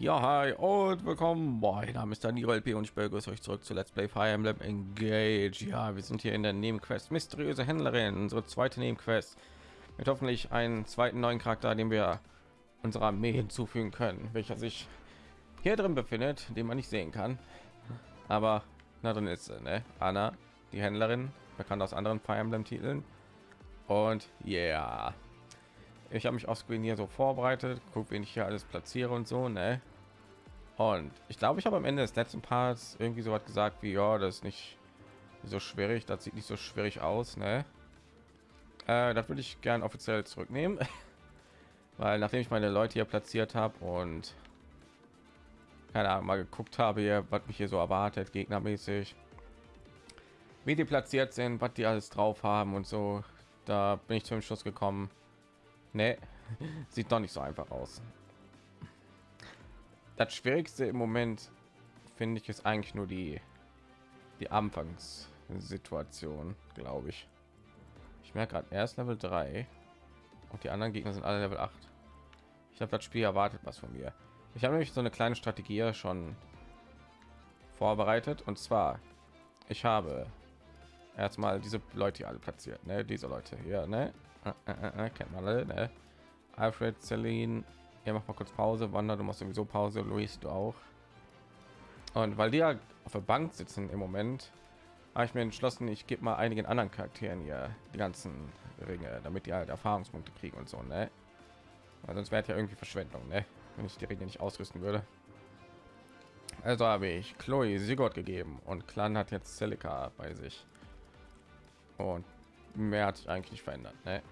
Ja, hi und willkommen. Mein Name ist Daniel LP und ich begrüße euch zurück zu Let's Play Fire Emblem Engage. Ja, wir sind hier in der Nebenquest Mysteriöse Händlerin, unsere zweite Nebenquest mit hoffentlich einen zweiten neuen Charakter, den wir unserer Armee hinzufügen können, welcher sich hier drin befindet, den man nicht sehen kann. Aber na drin ist sie, ne? Anna, die Händlerin, bekannt aus anderen Fire Emblem Titeln. Und ja, yeah. ich habe mich auf Screen hier so vorbereitet, guck, wen ich hier alles platziere und so, ne? Und ich glaube, ich habe am Ende des letzten Parts irgendwie so was gesagt wie, ja, das ist nicht so schwierig, das sieht nicht so schwierig aus, ne? Äh, das würde ich gern offiziell zurücknehmen, weil nachdem ich meine Leute hier platziert habe und keine Ahnung, mal geguckt habe, hier, was mich hier so erwartet, gegnermäßig, wie die platziert sind, was die alles drauf haben und so, da bin ich zum Schluss gekommen. Nee, sieht doch nicht so einfach aus. Das Schwierigste im Moment finde ich ist eigentlich nur die die Anfangssituation, glaube ich. Ich merke gerade erst Level 3 und die anderen Gegner sind alle Level 8. Ich habe das Spiel erwartet was von mir. Ich habe nämlich so eine kleine Strategie schon vorbereitet und zwar ich habe erstmal diese Leute hier alle platziert, ne? diese Leute hier, ne? Äh, äh, äh, kennt man alle, ne? Alfred, Celine, ja, mach mal kurz Pause, Wander, du machst sowieso Pause, Luis, du auch. Und weil die ja auf der Bank sitzen im Moment, habe ich mir entschlossen, ich gebe mal einigen anderen Charakteren hier die ganzen Ringe, damit die halt Erfahrungspunkte kriegen und so, ne? Weil sonst wäre ja irgendwie Verschwendung, ne? Wenn ich die Ringe nicht ausrüsten würde. Also habe ich Chloe Sigurd gegeben und Clan hat jetzt Celica bei sich. Und mehr hat sich eigentlich nicht verändert, ne?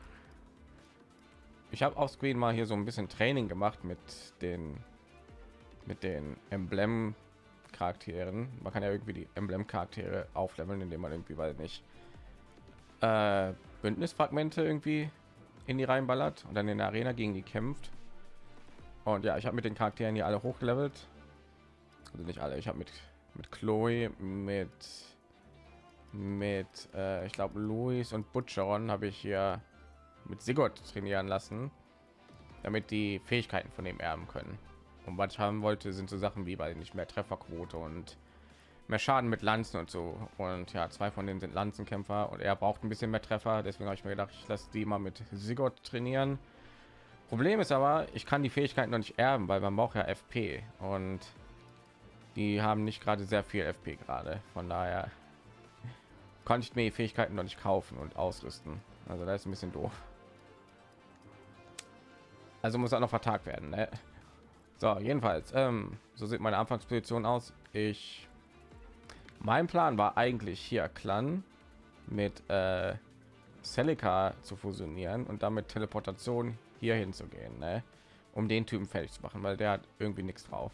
Ich habe auf Screen mal hier so ein bisschen Training gemacht mit den mit den Emblem Charakteren. Man kann ja irgendwie die Emblem Charaktere aufleveln, indem man irgendwie weil nicht äh, Bündnisfragmente irgendwie in die reinballert und dann in der Arena gegen die kämpft. Und ja, ich habe mit den Charakteren hier alle hochgelevelt. Also nicht alle. Ich habe mit mit Chloe, mit mit äh, ich glaube Louis und Butcheron habe ich hier mit Sigurd trainieren lassen, damit die Fähigkeiten von dem erben können. Und was ich haben wollte, sind so Sachen wie bei nicht mehr Trefferquote und mehr Schaden mit Lanzen und so. Und ja, zwei von denen sind Lanzenkämpfer und er braucht ein bisschen mehr Treffer. Deswegen habe ich mir gedacht, ich lasse die mal mit Sigurd trainieren. Problem ist aber, ich kann die Fähigkeiten noch nicht erben, weil man braucht ja FP und die haben nicht gerade sehr viel FP gerade. Von daher konnte ich mir die Fähigkeiten noch nicht kaufen und ausrüsten. Also da ist ein bisschen doof. Also muss er noch vertagt werden. Ne? So, jedenfalls, ähm, so sieht meine Anfangsposition aus. Ich, mein Plan war eigentlich hier Clan mit äh, Celica zu fusionieren und damit Teleportation hier hinzugehen, ne? um den Typen fertig zu machen, weil der hat irgendwie nichts drauf.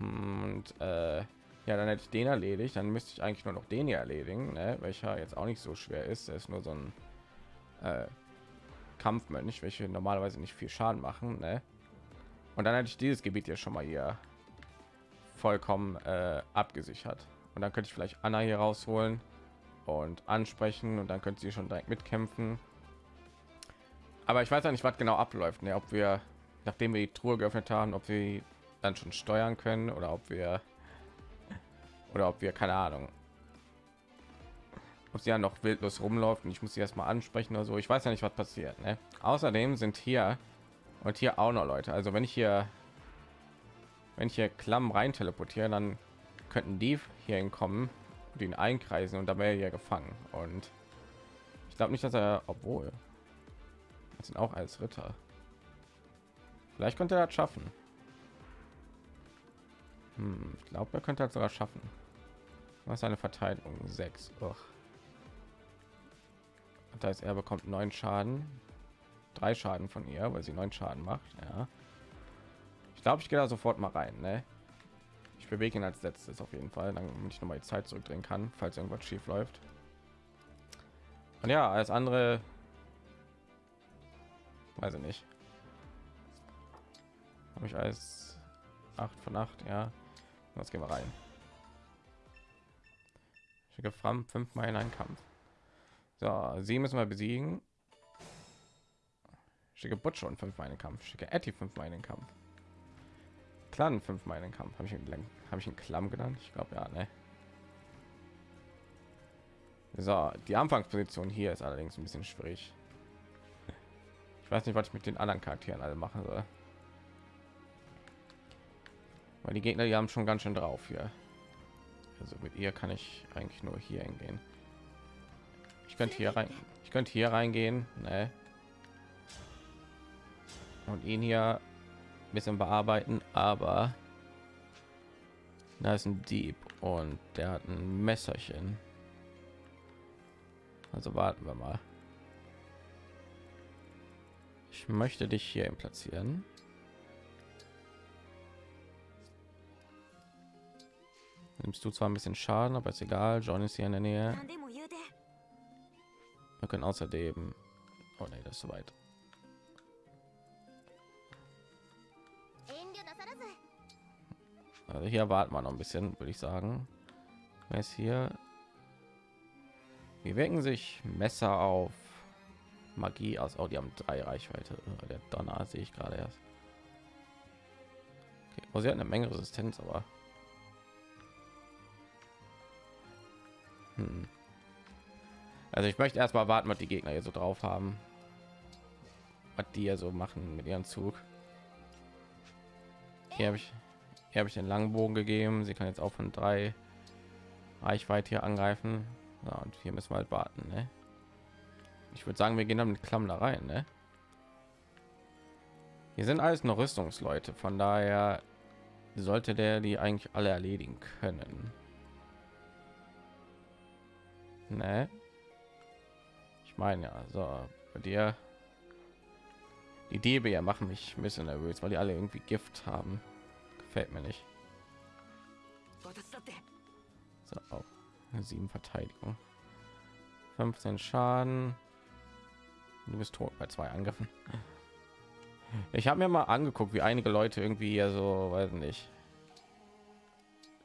Und äh, ja, dann hätte ich den erledigt, dann müsste ich eigentlich nur noch den hier erledigen, ne? welcher jetzt auch nicht so schwer ist. Er ist nur so ein äh, Kampfmönch, welche normalerweise nicht viel Schaden machen. Ne? Und dann hätte ich dieses Gebiet hier schon mal hier vollkommen äh, abgesichert. Und dann könnte ich vielleicht Anna hier rausholen und ansprechen und dann könnte sie schon direkt mitkämpfen. Aber ich weiß ja nicht, was genau abläuft. Ne? Ob wir, nachdem wir die Truhe geöffnet haben, ob wir dann schon steuern können oder ob wir oder ob wir keine Ahnung ob sie ja noch wildlos rumläuft und ich muss sie erstmal ansprechen oder so. Ich weiß ja nicht, was passiert. Ne? Außerdem sind hier und hier auch noch Leute. Also wenn ich hier wenn ich hier Klamm rein teleportieren, dann könnten die hier hinkommen und ihn einkreisen und da wäre ja gefangen. Und ich glaube nicht, dass er, obwohl das sind auch als Ritter. Vielleicht könnte er das schaffen. Hm, ich glaube, er könnte das sogar schaffen. Was eine Verteidigung 6. Das heißt, er bekommt neun Schaden, drei Schaden von ihr, weil sie neun Schaden macht. Ja, ich glaube, ich gehe da sofort mal rein. Ne? Ich bewege ihn als letztes auf jeden Fall, dann ich noch mal die Zeit zurückdrehen kann, falls irgendwas schief läuft. Und ja, als andere, weiß ich nicht, habe ich als acht von acht. Ja, was gehen wir rein. Schicke Fram fünfmal in einen Kampf. So, sie müssen wir besiegen. Schicke Butch und fünf einen Kampf. Schicke Etty fünf einen Kampf. Clan fünfmal in den Kampf. Habe ich einen, habe ich einen Klamm genannt? Ich glaube ja, ne? So, die Anfangsposition hier ist allerdings ein bisschen schwierig. Ich weiß nicht, was ich mit den anderen Charakteren alle machen soll. Weil die Gegner, die haben schon ganz schön drauf hier. Also mit ihr kann ich eigentlich nur hier hingehen. Ich könnte hier rein. Ich könnte hier reingehen, ne? Und ihn hier ein bisschen bearbeiten, aber da ist ein Dieb und der hat ein Messerchen. Also warten wir mal. Ich möchte dich hier platzieren. Nimmst du zwar ein bisschen Schaden, aber ist egal. John ist hier in der Nähe. Wir können außerdem. Oh nee, das ist soweit. Also hier warten wir noch ein bisschen, würde ich sagen. Ist hier? Wie wirken sich Messer auf Magie aus? Oh, die haben drei Reichweite. Oh, der Donner sehe ich gerade erst. Okay. Oh, sie hat eine Menge Resistenz, aber hm. Also ich möchte erstmal warten, was die Gegner hier so drauf haben, was die ja so machen mit ihrem Zug. Hier habe ich, hier habe ich den langen Bogen gegeben. Sie kann jetzt auch von drei Reichweite hier angreifen. Ja, und hier müssen wir halt warten. Ne? Ich würde sagen, wir gehen dann mit Klamm da rein. Ne? Hier sind alles noch Rüstungsleute, von daher sollte der die eigentlich alle erledigen können. Ne? Meine ja, so bei dir die Diebe ja machen mich ein bisschen nervös, weil die alle irgendwie Gift haben. Gefällt mir nicht. So, auch sieben Verteidigung, 15 Schaden. Du bist tot bei zwei Angriffen. Ich habe mir mal angeguckt, wie einige Leute irgendwie hier so, weiß nicht,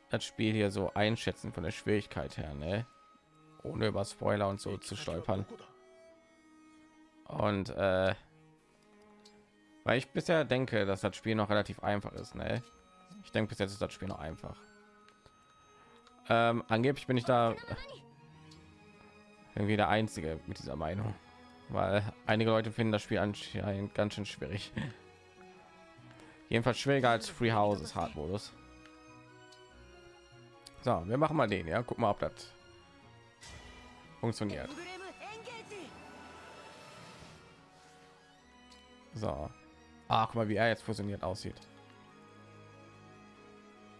das Spiel hier so einschätzen von der Schwierigkeit her, ne? ohne über Spoiler und so zu stolpern. Und äh, weil ich bisher denke, dass das Spiel noch relativ einfach ist. Ne? Ich denke, bis jetzt ist das Spiel noch einfach. Ähm, angeblich bin ich da irgendwie der Einzige mit dieser Meinung, weil einige Leute finden das Spiel anscheinend ganz schön schwierig. Jedenfalls schwieriger als Free Houses Hard Modus. So, wir machen mal den, ja. Guck mal, ob das funktioniert. So. Ach, guck mal, wie er jetzt fusioniert aussieht.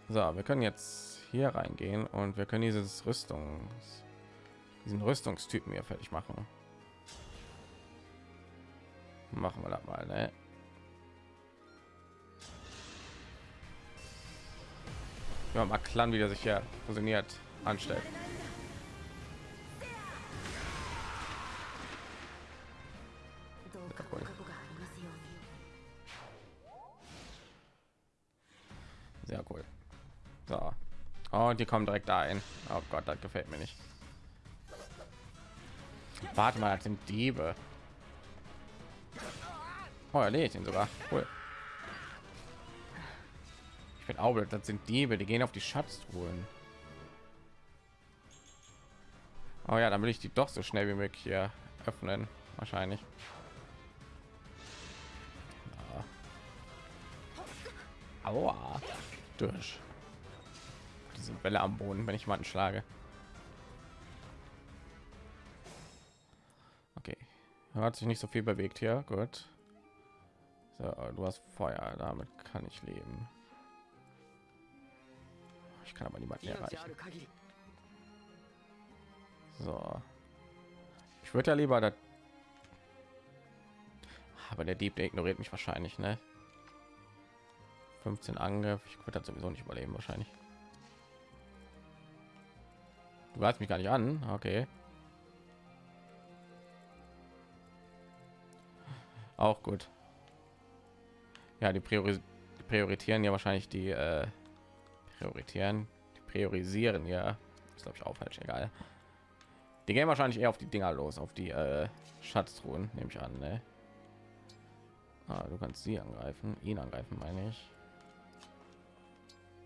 So, wir können jetzt hier reingehen und wir können dieses Rüstungs diesen Rüstungstypen hier fertig machen. Machen wir das mal, ne? Ja, mal Clan wieder sich ja fusioniert anstellt. Sehr So. Und die kommen direkt ein. Oh Gott, das gefällt mir nicht. Warte mal, das sind Diebe. Oh, erledigt ihn sogar. Cool. Ich bin auch, das sind Diebe, die gehen auf die Schatztruhen. Oh ja, dann will ich die doch so schnell wie möglich hier öffnen, wahrscheinlich. Aua durch. Diese Bälle am Boden, wenn ich jemanden schlage. Okay, hat sich nicht so viel bewegt hier. Gut. So, du hast Feuer, damit kann ich leben. Ich kann aber niemanden erreichen. So. Ich würde ja lieber das aber der Dieb der ignoriert mich wahrscheinlich, ne? 15 Angriff. Ich würde sowieso nicht überleben wahrscheinlich. Du weißt mich gar nicht an. Okay. Auch gut. Ja, die, Priori prioritieren ja wahrscheinlich die äh, prioritieren, die priorisieren ja. Ist glaube ich auch falsch, egal. Die gehen wahrscheinlich eher auf die Dinger los, auf die äh, Schatztruhen, nehme ich an. Ne? Ah, du kannst sie angreifen, ihn angreifen, meine ich.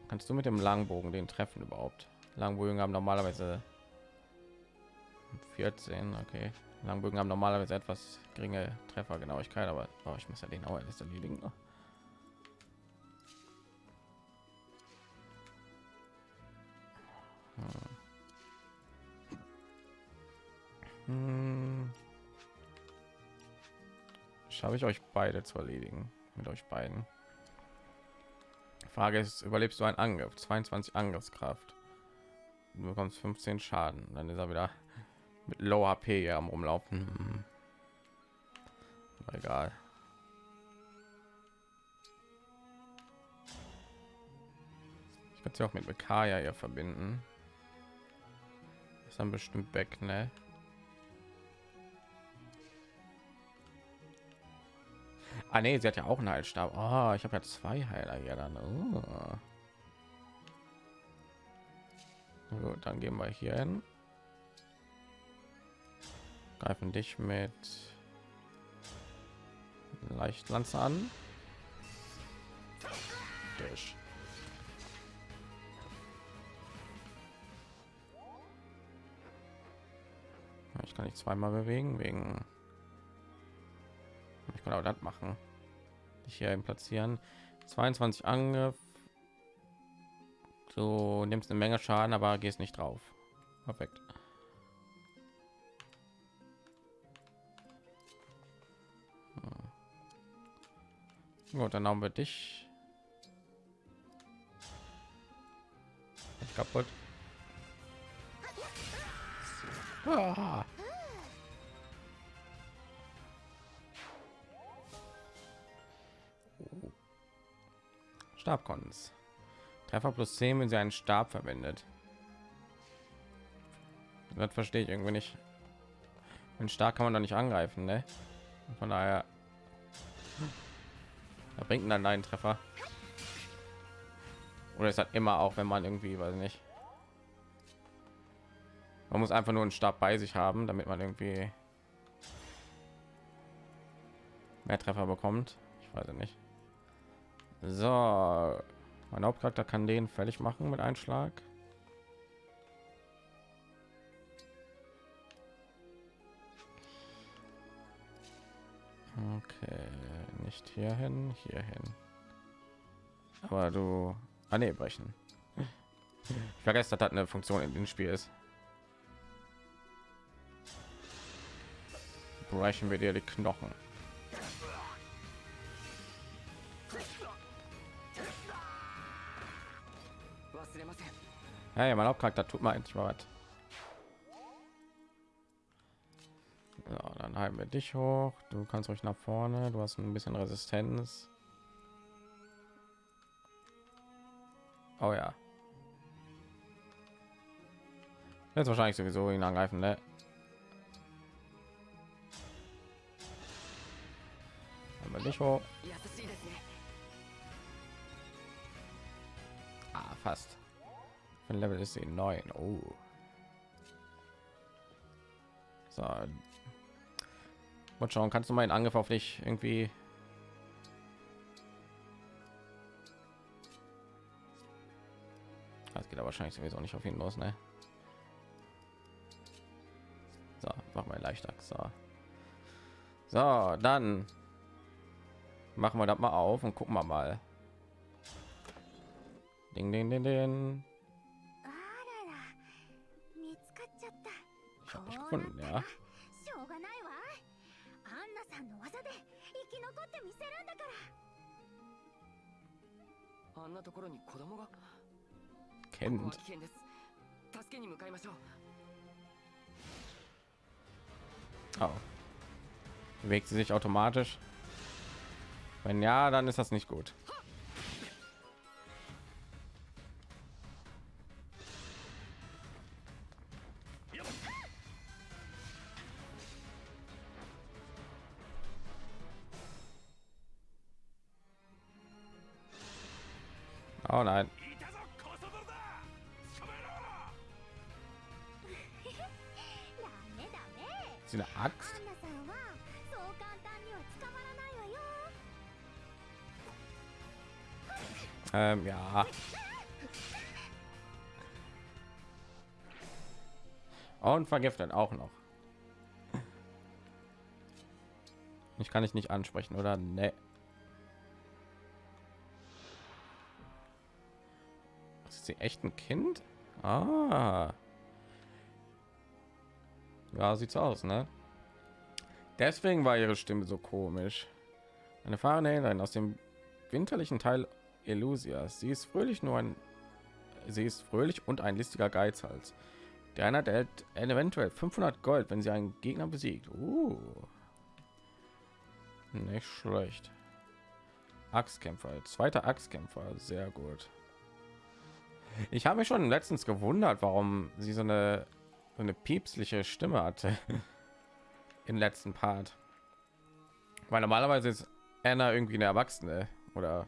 Kannst du mit dem Langbogen den treffen überhaupt? Langbögen haben normalerweise 14, okay. Langbögen haben normalerweise etwas geringe Treffergenauigkeit, aber oh, ich muss ja den auch erst erledigen. Hm. Schaffe ich euch beide zu erledigen mit euch beiden. Frage ist, überlebst du einen Angriff? 22 Angriffskraft. Du bekommst 15 Schaden. Dann ist er wieder mit Low HP am rumlaufen. Hm. Egal. Ich kann sie auch mit Mekaya hier verbinden. Ist dann bestimmt weg, ne? Ah, nee, sie hat ja auch einen Heilstab. Oh, ich habe ja zwei Heiler hier dann. Oh. Gut, dann gehen wir hier hin. Greifen dich mit Leichtlanze an. Durch. Ich kann nicht zweimal bewegen wegen ich kann auch das machen dich hier platzieren 22 angriff du nimmst eine menge schaden aber gehst nicht drauf perfekt hm. Gut, dann haben wir dich kaputt. Ah. Stabkons. Treffer plus 10, wenn sie einen Stab verwendet. Das verstehe ich irgendwie nicht. Ein stark kann man doch nicht angreifen, ne? Von daher da bringt dann einen Treffer. Oder ist das immer auch, wenn man irgendwie, weiß nicht. Man muss einfach nur einen Stab bei sich haben, damit man irgendwie mehr Treffer bekommt. Ich weiß nicht. So, mein Hauptcharakter kann den fertig machen mit Einschlag. Okay, nicht hierhin, hierhin. Aber du, ah nee, brechen. Ich vergesse, dass das eine Funktion in dem Spiel ist. Brechen wir dir die Knochen. Hey, mein Hauptcharakter tut mal endlich mal was. Ja, dann halten wir dich hoch. Du kannst euch nach vorne. Du hast ein bisschen Resistenz. Oh ja. Jetzt wahrscheinlich sowieso ihn angreifen, ne? Aber nicht hoch. Ah, fast. Ein Level ist sie neun. Oh. So. Und schauen, kannst du meinen Angriff auf dich irgendwie Das geht aber wahrscheinlich sowieso nicht auf ihn los, ne? So, machen wir leichter. So. so, dann machen wir das mal auf und gucken wir mal. Ding, ding, ding, ding. Ich habe dich oh, gefunden, ja. Kennt. Oh. Bewegt sie sich automatisch? Wenn ja, dann ist das nicht gut. Und vergiftet auch noch. Ich kann ich nicht ansprechen oder ne? Ist sie echt ein Kind? Ah. Ja, sieht's aus, ne? Deswegen war ihre Stimme so komisch. Eine Fahrerin aus dem winterlichen Teil Elusia. Sie ist fröhlich nur ein sie ist fröhlich und ein listiger Geizhals. Der einer der eventuell 500 Gold, wenn sie einen Gegner besiegt. Uh. Nicht schlecht. Axtkämpfer, zweiter Axtkämpfer, sehr gut. Ich habe mich schon letztens gewundert, warum sie so eine so eine piepsliche Stimme hatte im letzten Part. Weil normalerweise ist Anna irgendwie eine Erwachsene oder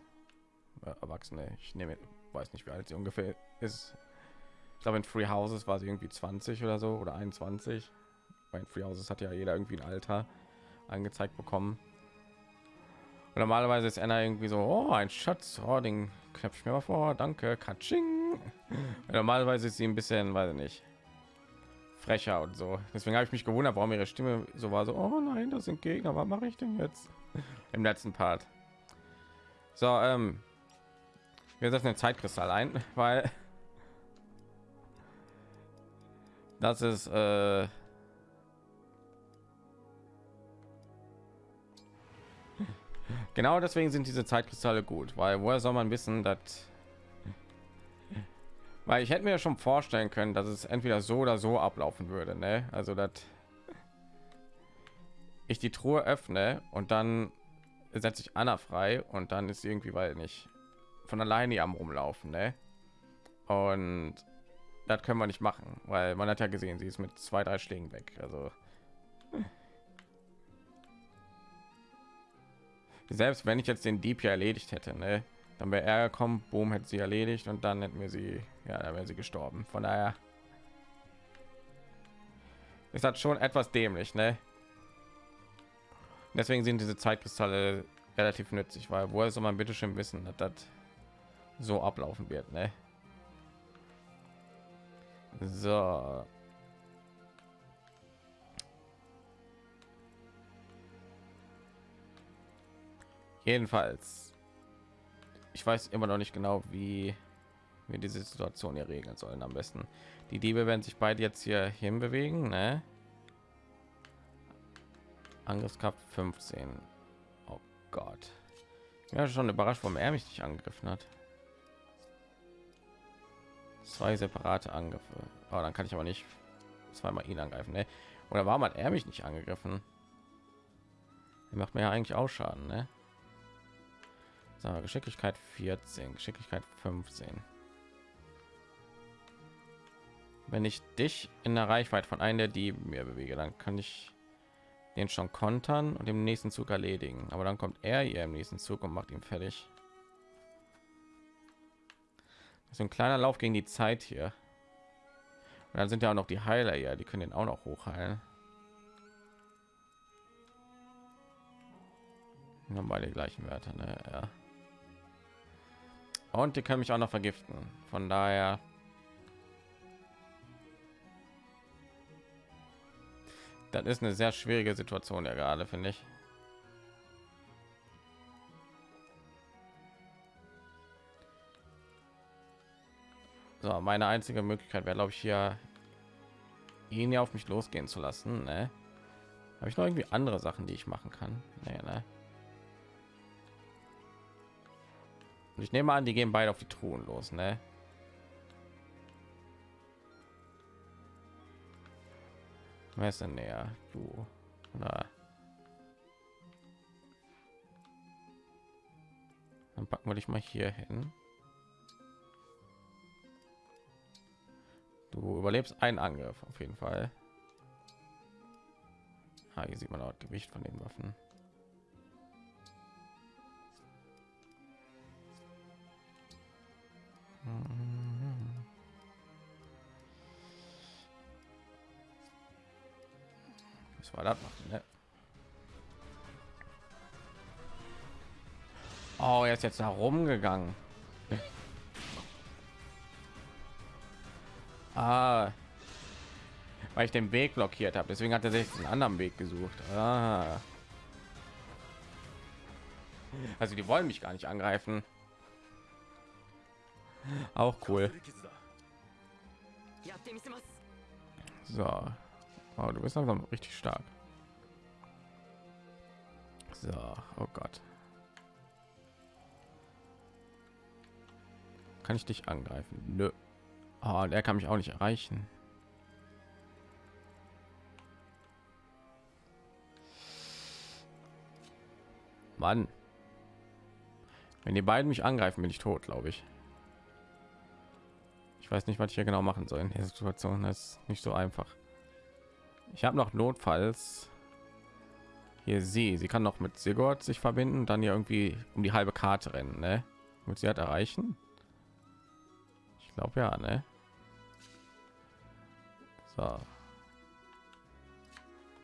äh, Erwachsene. Ich nehme, weiß nicht, wie alt sie ungefähr ist. Ich glaube, in Free Houses war sie irgendwie 20 oder so oder 21. Bei Free Houses hat ja jeder irgendwie ein Alter angezeigt bekommen. Und normalerweise ist Anna irgendwie so, oh, ein Schatz, oh, den knöpfe ich mir mal vor, danke, Katsching. Normalerweise ist sie ein bisschen, weiß ich nicht, frecher und so. Deswegen habe ich mich gewundert, warum ihre Stimme so war, so, oh nein, das sind Gegner, was mache ich denn jetzt? Im letzten Part. So, ähm, wir setzen den Zeitkristall ein, weil das ist äh, genau deswegen sind diese Zeitkristalle gut, weil woher soll man wissen, dass weil ich hätte mir schon vorstellen können, dass es entweder so oder so ablaufen würde, ne? Also dass ich die Truhe öffne und dann setze ich Anna frei und dann ist irgendwie weil nicht von alleine am rumlaufen, ne? Und das können wir nicht machen, weil man hat ja gesehen, sie ist mit zwei, drei Schlägen weg. Also selbst wenn ich jetzt den Dieb ja erledigt hätte, ne, dann wäre er gekommen, boom, hätte sie erledigt und dann hätten wir sie, ja, da wäre sie gestorben. Von daher ist das schon etwas dämlich, ne? Deswegen sind diese Zeitkristalle relativ nützlich, weil woher soll man bitte schön wissen, dass das so ablaufen wird, ne? So. Jedenfalls, ich weiß immer noch nicht genau, wie wir diese Situation hier regeln sollen. Am besten die Diebe werden sich beide jetzt hier hin bewegen, ne? Angriffskraft 15. Oh Gott. Ja, schon überrascht, warum er mich nicht angegriffen hat. Zwei separate Angriffe. Oh, dann kann ich aber nicht zweimal ihn angreifen. Ne? Oder warum hat er mich nicht angegriffen? Er macht mir ja eigentlich auch Schaden. Ne? So, Geschicklichkeit 14, Geschicklichkeit 15. Wenn ich dich in der Reichweite von einer der Dieben mir bewege, dann kann ich den schon kontern und im nächsten Zug erledigen. Aber dann kommt er hier im nächsten Zug und macht ihn fertig. So ein kleiner Lauf gegen die Zeit hier. Und dann sind ja auch noch die Heiler ja, die können den auch noch hochheilen. Haben beide gleichen Werte, ne? Ja. Und die können mich auch noch vergiften. Von daher das ist eine sehr schwierige Situation ja gerade, finde ich. So, meine einzige Möglichkeit wäre, glaube ich, hier ihn ja auf mich losgehen zu lassen. Ne? Habe ich noch irgendwie andere Sachen, die ich machen kann? Nee, ne? Und ich nehme an, die gehen beide auf die Truhen los, ne? Wer ist denn näher? Du. Na. Dann packen wir dich mal hier hin. Du überlebst einen Angriff auf jeden Fall. Ah, hier sieht man auch Gewicht von den Waffen. Was war das machen? Ne? Oh, er ist jetzt herumgegangen. Ah, weil ich den Weg blockiert habe. Deswegen hat er sich einen anderen Weg gesucht. Ah. Also die wollen mich gar nicht angreifen. Auch cool. So. Wow, du bist langsam richtig stark. So, oh Gott. Kann ich dich angreifen? Nö. Oh, der kann mich auch nicht erreichen. Mann. Wenn die beiden mich angreifen, bin ich tot, glaube ich. Ich weiß nicht, was ich hier genau machen soll in der Situation. Ist nicht so einfach. Ich habe noch notfalls hier sie. Sie kann noch mit Sigurd sich verbinden, dann ja irgendwie um die halbe Karte rennen, ne? Mit sie hat erreichen. Glaube ja, ne? So.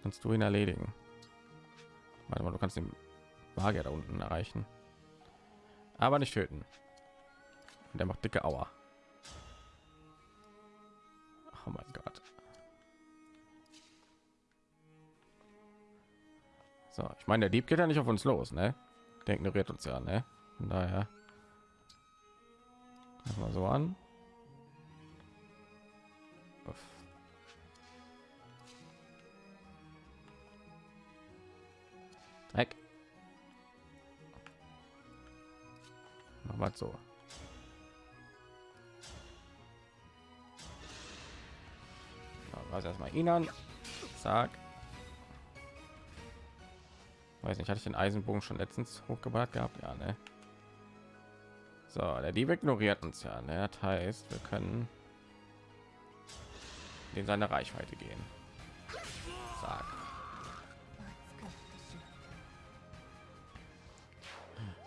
Kannst du ihn erledigen? Warte mal, du kannst den Magier da unten erreichen, aber nicht töten. Der macht dicke Auer. Oh mein Gott. So, ich meine, der Dieb geht ja nicht auf uns los, ne? Der ignoriert uns ja, ne? Daher mal so an. Dreck. Machen wir so. Was erstmal ihn an. Zack. Weiß nicht, hatte ich den Eisenbogen schon letztens hochgebracht gehabt? Ja, ne? So, der Dieb ignoriert uns ja. Ne? Das heißt, wir können in seine Reichweite gehen.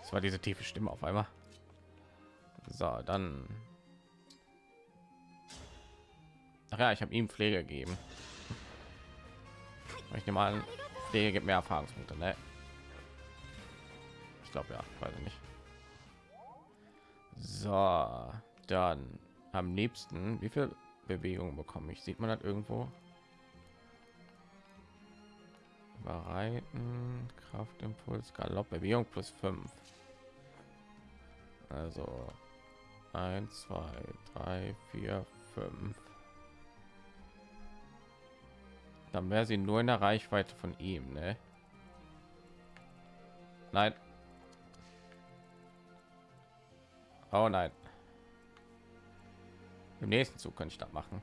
Das war diese tiefe Stimme auf einmal. So, dann. Ach ja, ich habe ihm Pflege gegeben. Ich nehme an, Pflege gibt mehr Erfahrungspunkte, ne? Ich glaube ja, weiß ich nicht. So, dann am liebsten, wie viel Bewegung bekomme ich? Sieht man das irgendwo? Bereiten, Kraftimpuls, Galopp, Bewegung plus 5. Also 1, 2, 3, 4, 5. Dann wäre sie nur in der Reichweite von ihm, ne? Nein. Oh nein. Im nächsten Zug könnte ich das machen.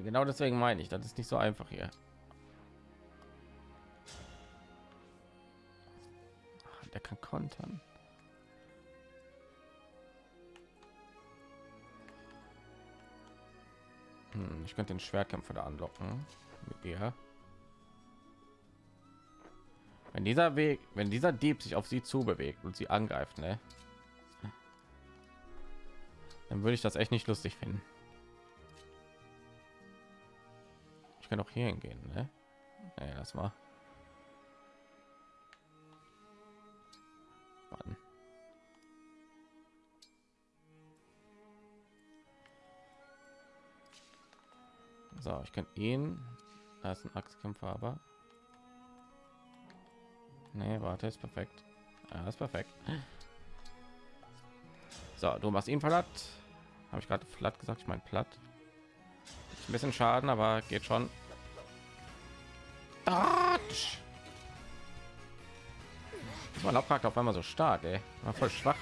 Genau deswegen meine ich, das ist nicht so einfach hier. Ah, der kann kontern. Hm, ich könnte den Schwertkämpfer da anlocken mit ihr. Wenn dieser Weg, wenn dieser Dieb sich auf sie zu bewegt und sie angreift, ne? Dann würde ich das echt nicht lustig finden. Kann auch hier hingehen, ne? Nee, das mal. Mann. So, ich kann ihn. Da ist ein Axtkämpfer, aber. Nee, warte, ist perfekt. Ja, ist perfekt. So, du machst ihn platt. Habe ich gerade platt gesagt? Ich meine platt. Ein bisschen Schaden, aber geht schon. Man abfragt auf einmal so stark, ey. War voll schwach.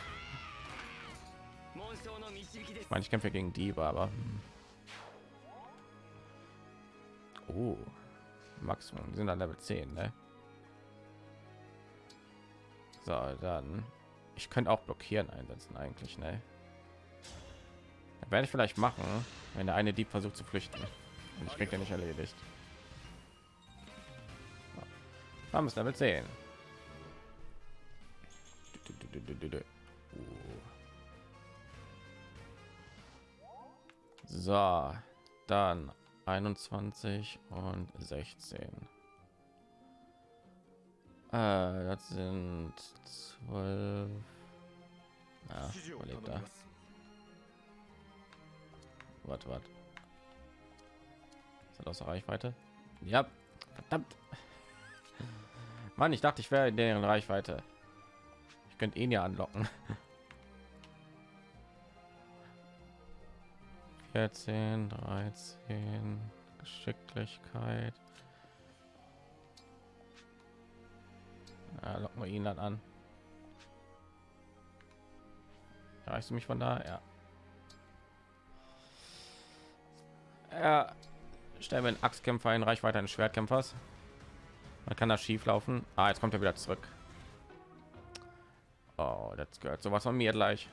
Ich meine, ich kämpfe gegen Diebe, aber. Hm. Oh, Maximum, die sind an Level 10, ne? So, dann ich könnte auch blockieren einsetzen eigentlich, ne? Werde ich vielleicht machen, wenn der eine Dieb versucht zu flüchten. Und ich krieg ja nicht erledigt. Haben es Level 10. So, dann 21 und 16. Äh, das sind zwölf. Ja, überlegt da. Warte, warte. Ist das außer Reichweite? Ja, verdammt. Mann, ich dachte, ich wäre in deren Reichweite. Ich könnte ihn ja anlocken. 14, 13, Geschicklichkeit. Ja, locken wir ihn dann an. Erreichst du mich von da? Ja. Ja. Stellen wir einen Axtkämpfer in Reichweite eines Schwertkämpfers. Man kann das schief laufen. Ah, jetzt kommt er wieder zurück. Oh, das gehört sowas von mir gleich.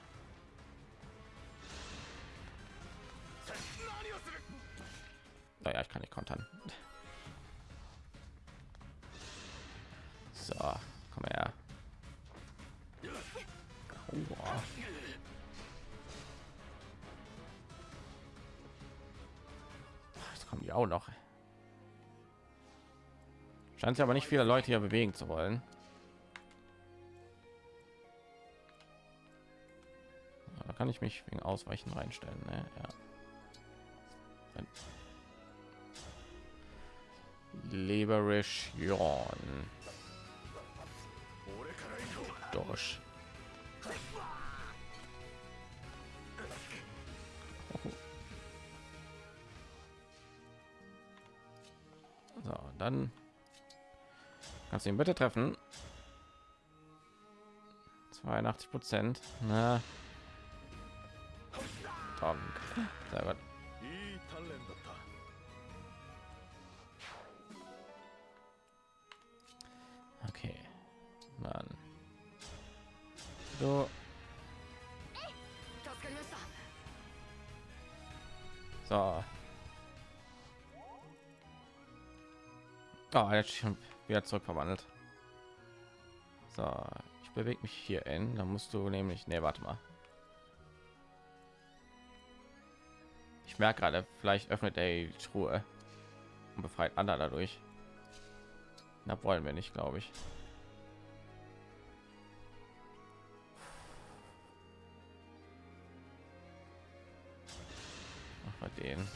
Naja, ich kann nicht kontern. So, komm her. Aua. Jetzt kommen die auch noch. Scheint sich aber nicht viele Leute hier bewegen zu wollen. Da kann ich mich wegen Ausweichen reinstellen. Ne? Ja. Liberation. Durch. So, dann Kannst du ihn bitte treffen? 82 Prozent. Na. Donk. Sehr gut. Okay. Mann. So. So. Oh, jetzt schon wieder zurück verwandelt. So, ich bewege mich hier in. Da musst du nämlich. Ne, warte mal. Ich merke gerade, vielleicht öffnet er die Truhe und befreit Anna dadurch. Na, wollen wir nicht, glaube ich. Mach mal den.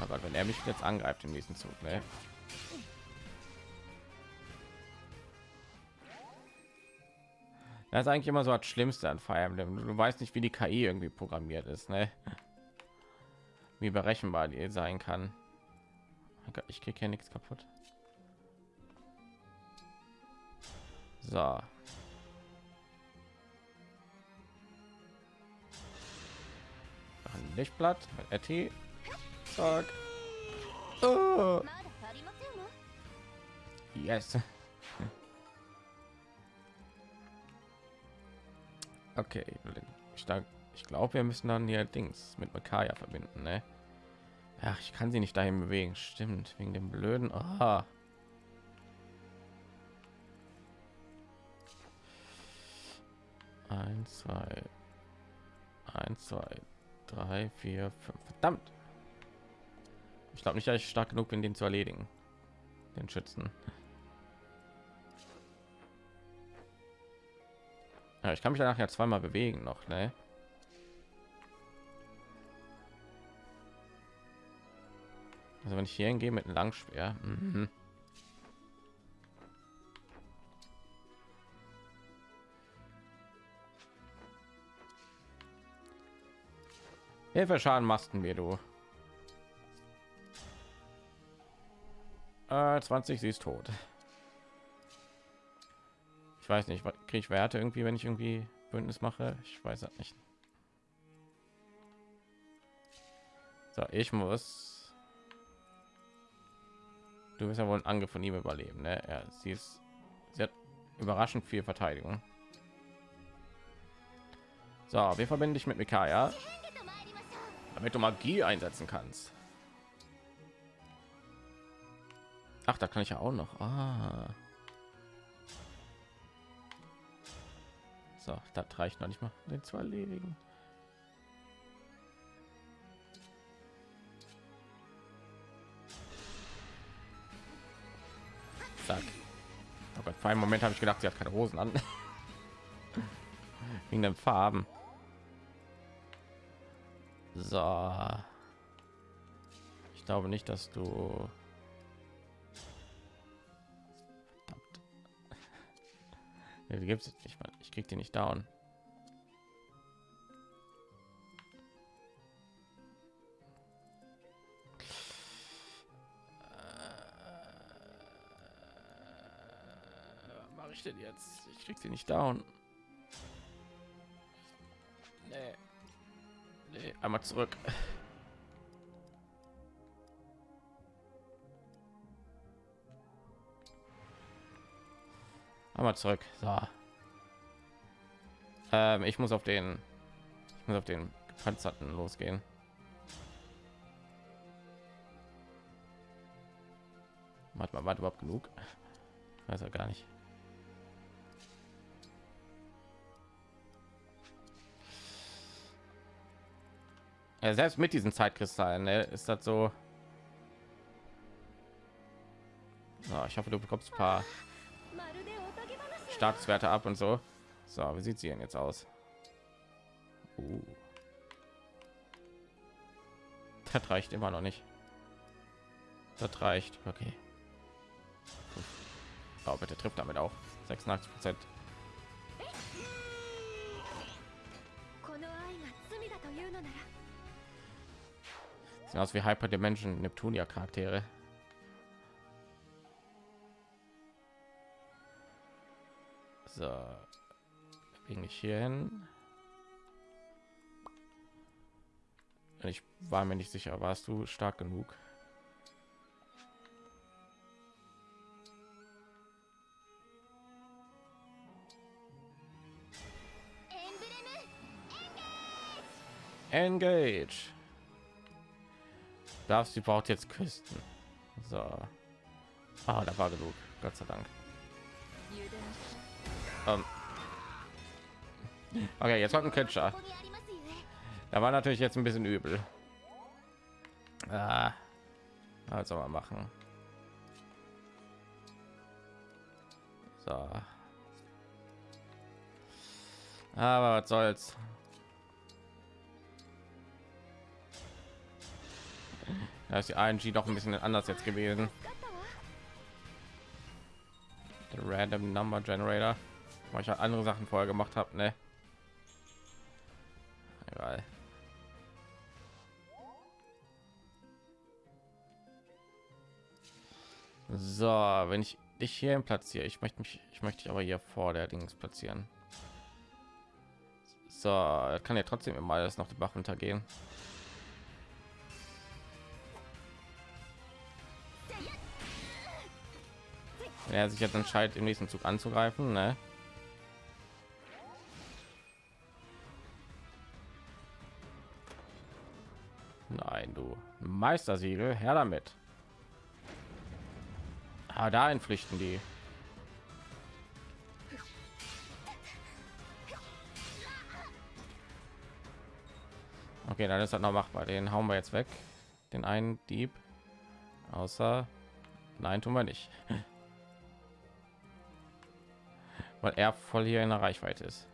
Oh Gott, wenn er mich jetzt angreift im nächsten Zug, ne? Das ist eigentlich immer so das Schlimmste an Fire Emblem. Du weißt nicht, wie die KI irgendwie programmiert ist, ne? Wie berechenbar die sein kann. Oh ich kriege hier nichts kaputt. So. Lichtblatt mit Etty. Fuck. Oh. Yes. Okay, ich, ich glaube, wir müssen dann hier Dings mit Makaya verbinden, ne? Ach, ich kann sie nicht dahin bewegen. Stimmt, wegen dem blöden. Aha. Eins, zwei, eins, zwei, drei, vier, fünf. Verdammt. Ich glaube nicht, dass ich stark genug bin, den zu erledigen. Den Schützen. Ja, ich kann mich danach ja zweimal bewegen noch, ne? Also wenn ich hier hingehe mit einem Langschwer, mhm. Hilfe Schaden machst du mir du. Äh, 20, sie ist tot. Ich weiß nicht, was kriege ich Werte irgendwie, wenn ich irgendwie Bündnis mache? Ich weiß das nicht. So, ich muss. Du bist ja wohl einen Angriff von ihm überleben, ne? Ja, sie ist sehr überraschend viel Verteidigung. So, wir verbinden dich mit Mikaya, damit du Magie einsetzen kannst. Ach, da kann ich ja auch noch. Ah. So, das reicht noch nicht mal. Den zu erledigen. Zack. Oh Gott, für einen Moment habe ich gedacht, sie hat keine Hosen an. Wegen den Farben. So. Ich glaube nicht, dass du Nee, die gibt's nicht mal. Ich krieg die nicht down. Äh, mache ich denn jetzt? Ich krieg sie nicht down. Nee. Nee, einmal zurück. einmal zurück. So. Ähm, ich muss auf den ich muss auf den gepanzerten losgehen. Warte mal warte überhaupt genug? Ich weiß ja gar nicht. Ja, selbst mit diesen zeitkristallen ne, ist das so, so ich hoffe du bekommst ein paar Statuswerte ab und so. So, wie sieht sie denn jetzt aus? Uh. Das reicht immer noch nicht. Das reicht. Okay. Oh, bitte trifft damit auch 86 Prozent. Sieht aus wie Hyper Dimension Neptunia Charaktere. So. Bin ich hier hin? Ich war mir nicht sicher, warst du stark genug? Engage. Darfst sie braucht jetzt Küsten. So. Ah, da war genug. Gott sei Dank. Ähm. Okay, jetzt kommt ein Kretscher. Da war natürlich jetzt ein bisschen übel. Ah. Also mal machen. So. Aber was soll's. Da ist die ING doch ein bisschen anders jetzt gewesen. Der Random Number Generator weil ich halt andere Sachen vorher gemacht habe, ne? Egal. So, wenn ich dich hier platziere, ich möchte mich, ich möchte dich aber hier vor der Dings platzieren. So, kann ja trotzdem immer alles noch die Bach runtergehen. Wenn er sich jetzt entscheidet, im nächsten Zug anzugreifen, ne? Meistersiegel, her damit. Ah, da entpflichten die. Okay, dann ist das noch machbar. Den hauen wir jetzt weg. Den einen Dieb. Außer, nein, tun wir nicht, weil er voll hier in der Reichweite ist.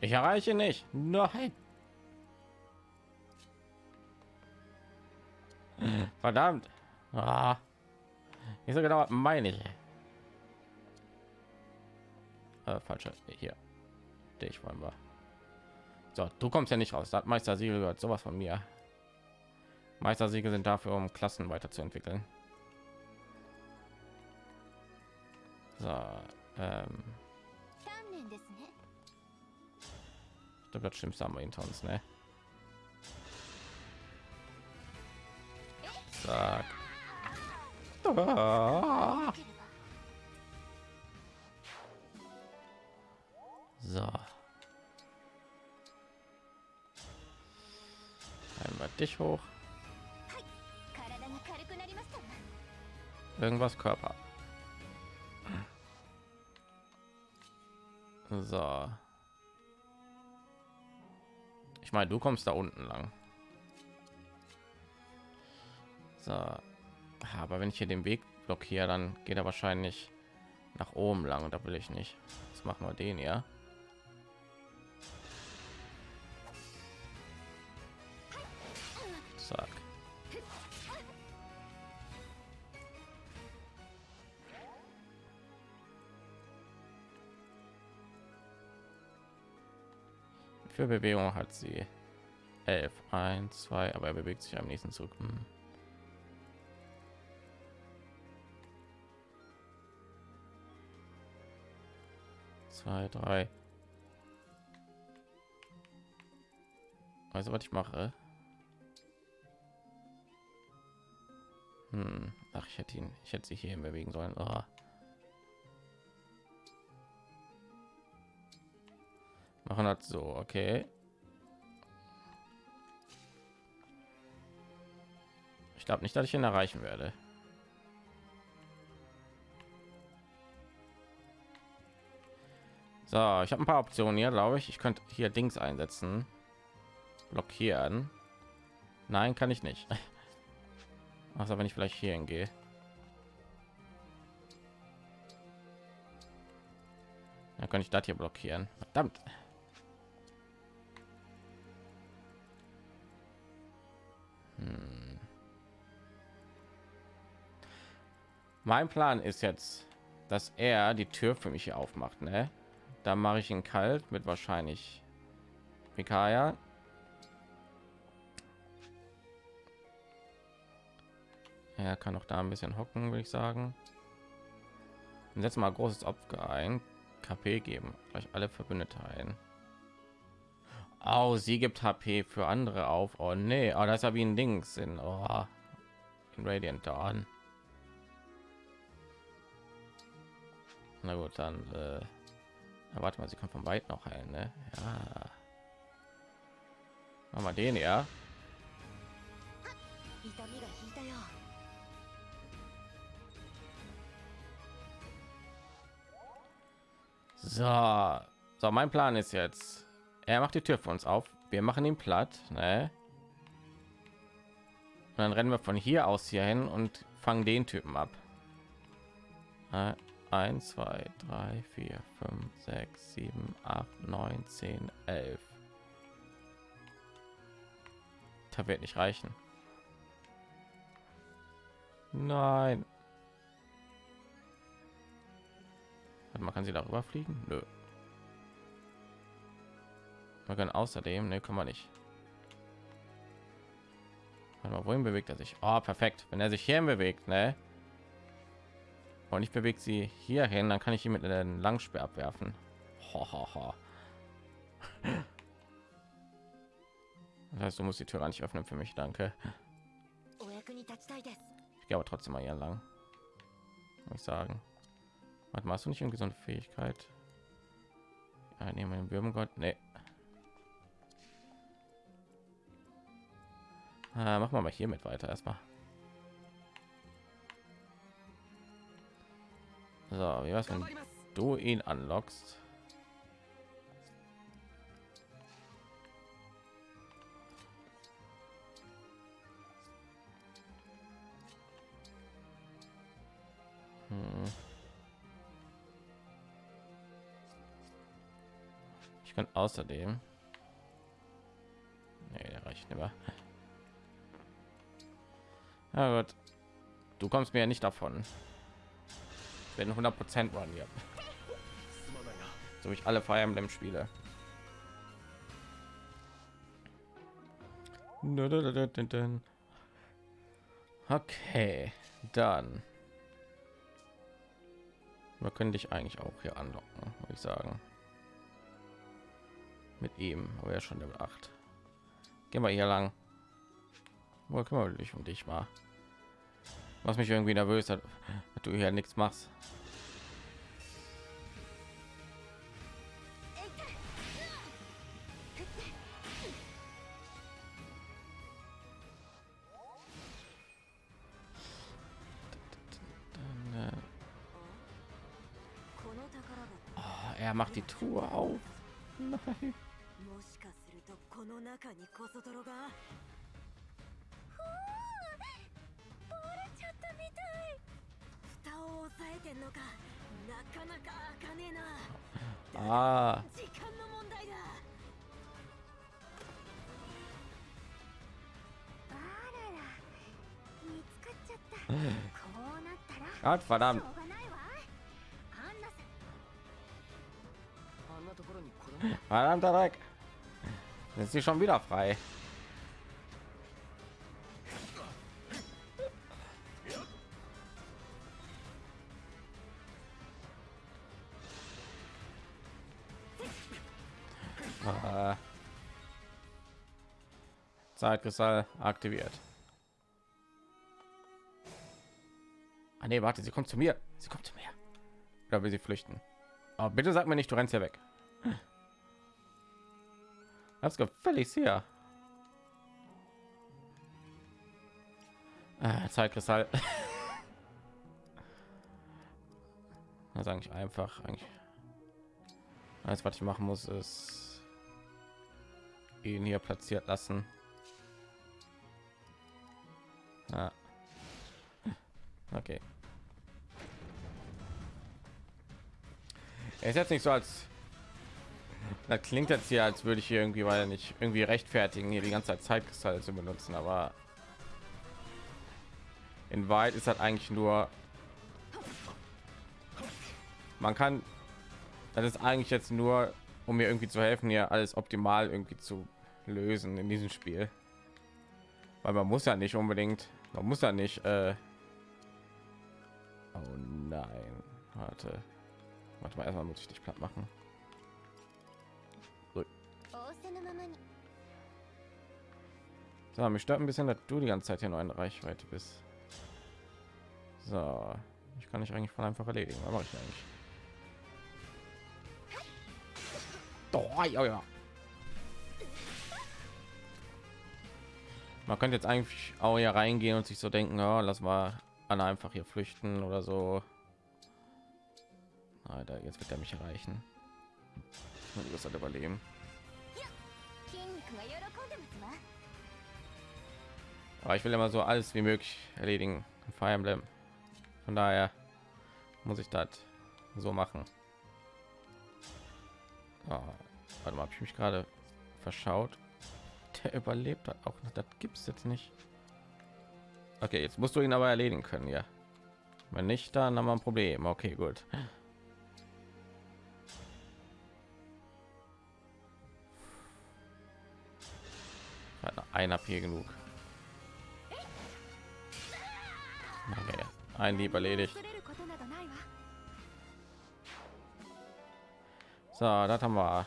Ich erreiche nicht. Nein. Verdammt. Ah. Nicht so genau meine ich. Äh, falsche hier. Dich wollen wir. So, du kommst ja nicht raus. Das Meistersiegel gehört sowas von mir. meister siegel sind dafür, um Klassen weiterzuentwickeln. So, ähm. Ich glaube, das Schlimmste haben wir hinter uns, ne? Zack. So. Einmal dich hoch. Irgendwas Körper. So. Ich meine, du kommst da unten lang. So, aber wenn ich hier den Weg blockiere, dann geht er wahrscheinlich nach oben lang und da will ich nicht. Jetzt machen wir den ja. Zack. Für Bewegung hat sie 11, 1, 2, aber er bewegt sich am nächsten Zug. Hm. Zwei, drei. Also was ich mache. Hm. Ach, ich hätte ihn, ich hätte sich hier bewegen sollen. Oh. Machen das so, okay. Ich glaube nicht, dass ich ihn erreichen werde. So, ich habe ein paar Optionen hier, glaube ich. Ich könnte hier Dings einsetzen. Blockieren. Nein, kann ich nicht. Also wenn ich vielleicht hier hingehe. Dann kann ich das hier blockieren. Verdammt. Hm. Mein Plan ist jetzt, dass er die Tür für mich hier aufmacht. Ne? Da mache ich ihn kalt mit wahrscheinlich Mikaya. Er kann auch da ein bisschen hocken, würde ich sagen. Und jetzt mal großes Opfer ein. KP geben. Gleich alle Verbündete ein. Oh, sie gibt HP für andere auf. Oh nee, oh, das ist ja wie ein Dings in, oh, in Radiant Dawn. Na gut, dann äh, na, warte mal, sie kann von weit noch heilen, ne? Ja. Machen wir den ja. So, so mein Plan ist jetzt, er macht die Tür für uns auf, wir machen ihn platt, ne? Und dann rennen wir von hier aus hier hin und fangen den Typen ab. 1, 2, 3, 4, 5, 6, 7, 8, 9, 10, 11. Da wird nicht reichen. Nein. Man kann sie darüber fliegen? Nö. Man kann außerdem, ne, kann man nicht. Warte mal, wohin bewegt er sich? Oh, perfekt. Wenn er sich hier bewegt, ne? Und ich bewege sie hier hin, dann kann ich ihn mit einem Langspeer abwerfen. Ho, ho, ho. Das heißt, du musst die Tür nicht öffnen für mich, danke. Ich gehe aber trotzdem mal hier lang. Muss ich sagen. Was machst du nicht irgendwie so Fähigkeit? Ja, nehmen wir den Würmgott. Nee. Ah, machen wir mal hier mit weiter erstmal. So, wie was, wenn du ihn anlockst? Hm. Ich kann außerdem. Nee, der reicht nicht mehr. Ja gut. Du kommst mir ja nicht davon wenn 100 Prozent waren hier. So ich alle Fire Emblem Spiele. Okay, dann. Wir können dich eigentlich auch hier anlocken, würde ich sagen. Mit ihm, aber ja schon Level 8. Gehen wir hier lang. Kümmern wir dich um dich mal? Was mich irgendwie nervös hat, du hier nichts machst. Oh, er macht die Tour auf. Nein. Ah. Gott verdammt. Verdammter Dreck. Sind sie schon wieder frei? Zeitkristall aktiviert. Ah nee, warte, sie kommt zu mir. Sie kommt zu mir. Oder will sie flüchten? Aber bitte sag mir nicht, du rennst hier weg. Das gefällig hier. Ah, Zeitkristall. Das ist eigentlich einfach. Eigentlich. Alles, was ich machen muss, ist ihn hier platziert lassen. Okay. Er ist jetzt nicht so als das klingt jetzt hier, als würde ich hier irgendwie, weil nicht irgendwie rechtfertigen, hier die ganze Zeit Zeitkristalle zu benutzen, aber in Wahrheit ist das eigentlich nur, man kann, das ist eigentlich jetzt nur, um mir irgendwie zu helfen, hier alles optimal irgendwie zu lösen in diesem Spiel, weil man muss ja nicht unbedingt, man muss ja nicht, äh, Oh nein, warte. Warte mal, erstmal muss ich dich platt machen. So, so mich stört ein bisschen, dass du die ganze Zeit hier noch in Reichweite bist. So, ich kann ich eigentlich voll einfach erledigen. Was ich eigentlich? Man könnte jetzt eigentlich auch hier reingehen und sich so denken, oh, lass mal alle einfach hier flüchten oder so. Ah, Alter, jetzt wird er mich erreichen. Ich muss halt überleben. Aber ich will immer so alles wie möglich erledigen. Fire Emblem. Von daher muss ich das so machen. Oh, warte mal, habe ich mich gerade verschaut? Der überlebt hat auch noch. Das es jetzt nicht. Okay, jetzt musst du ihn aber erledigen können, ja. Wenn nicht, dann haben wir ein Problem. Okay, gut. Ein AP genug. Okay, ein Lieb erledigt. So, das haben wir.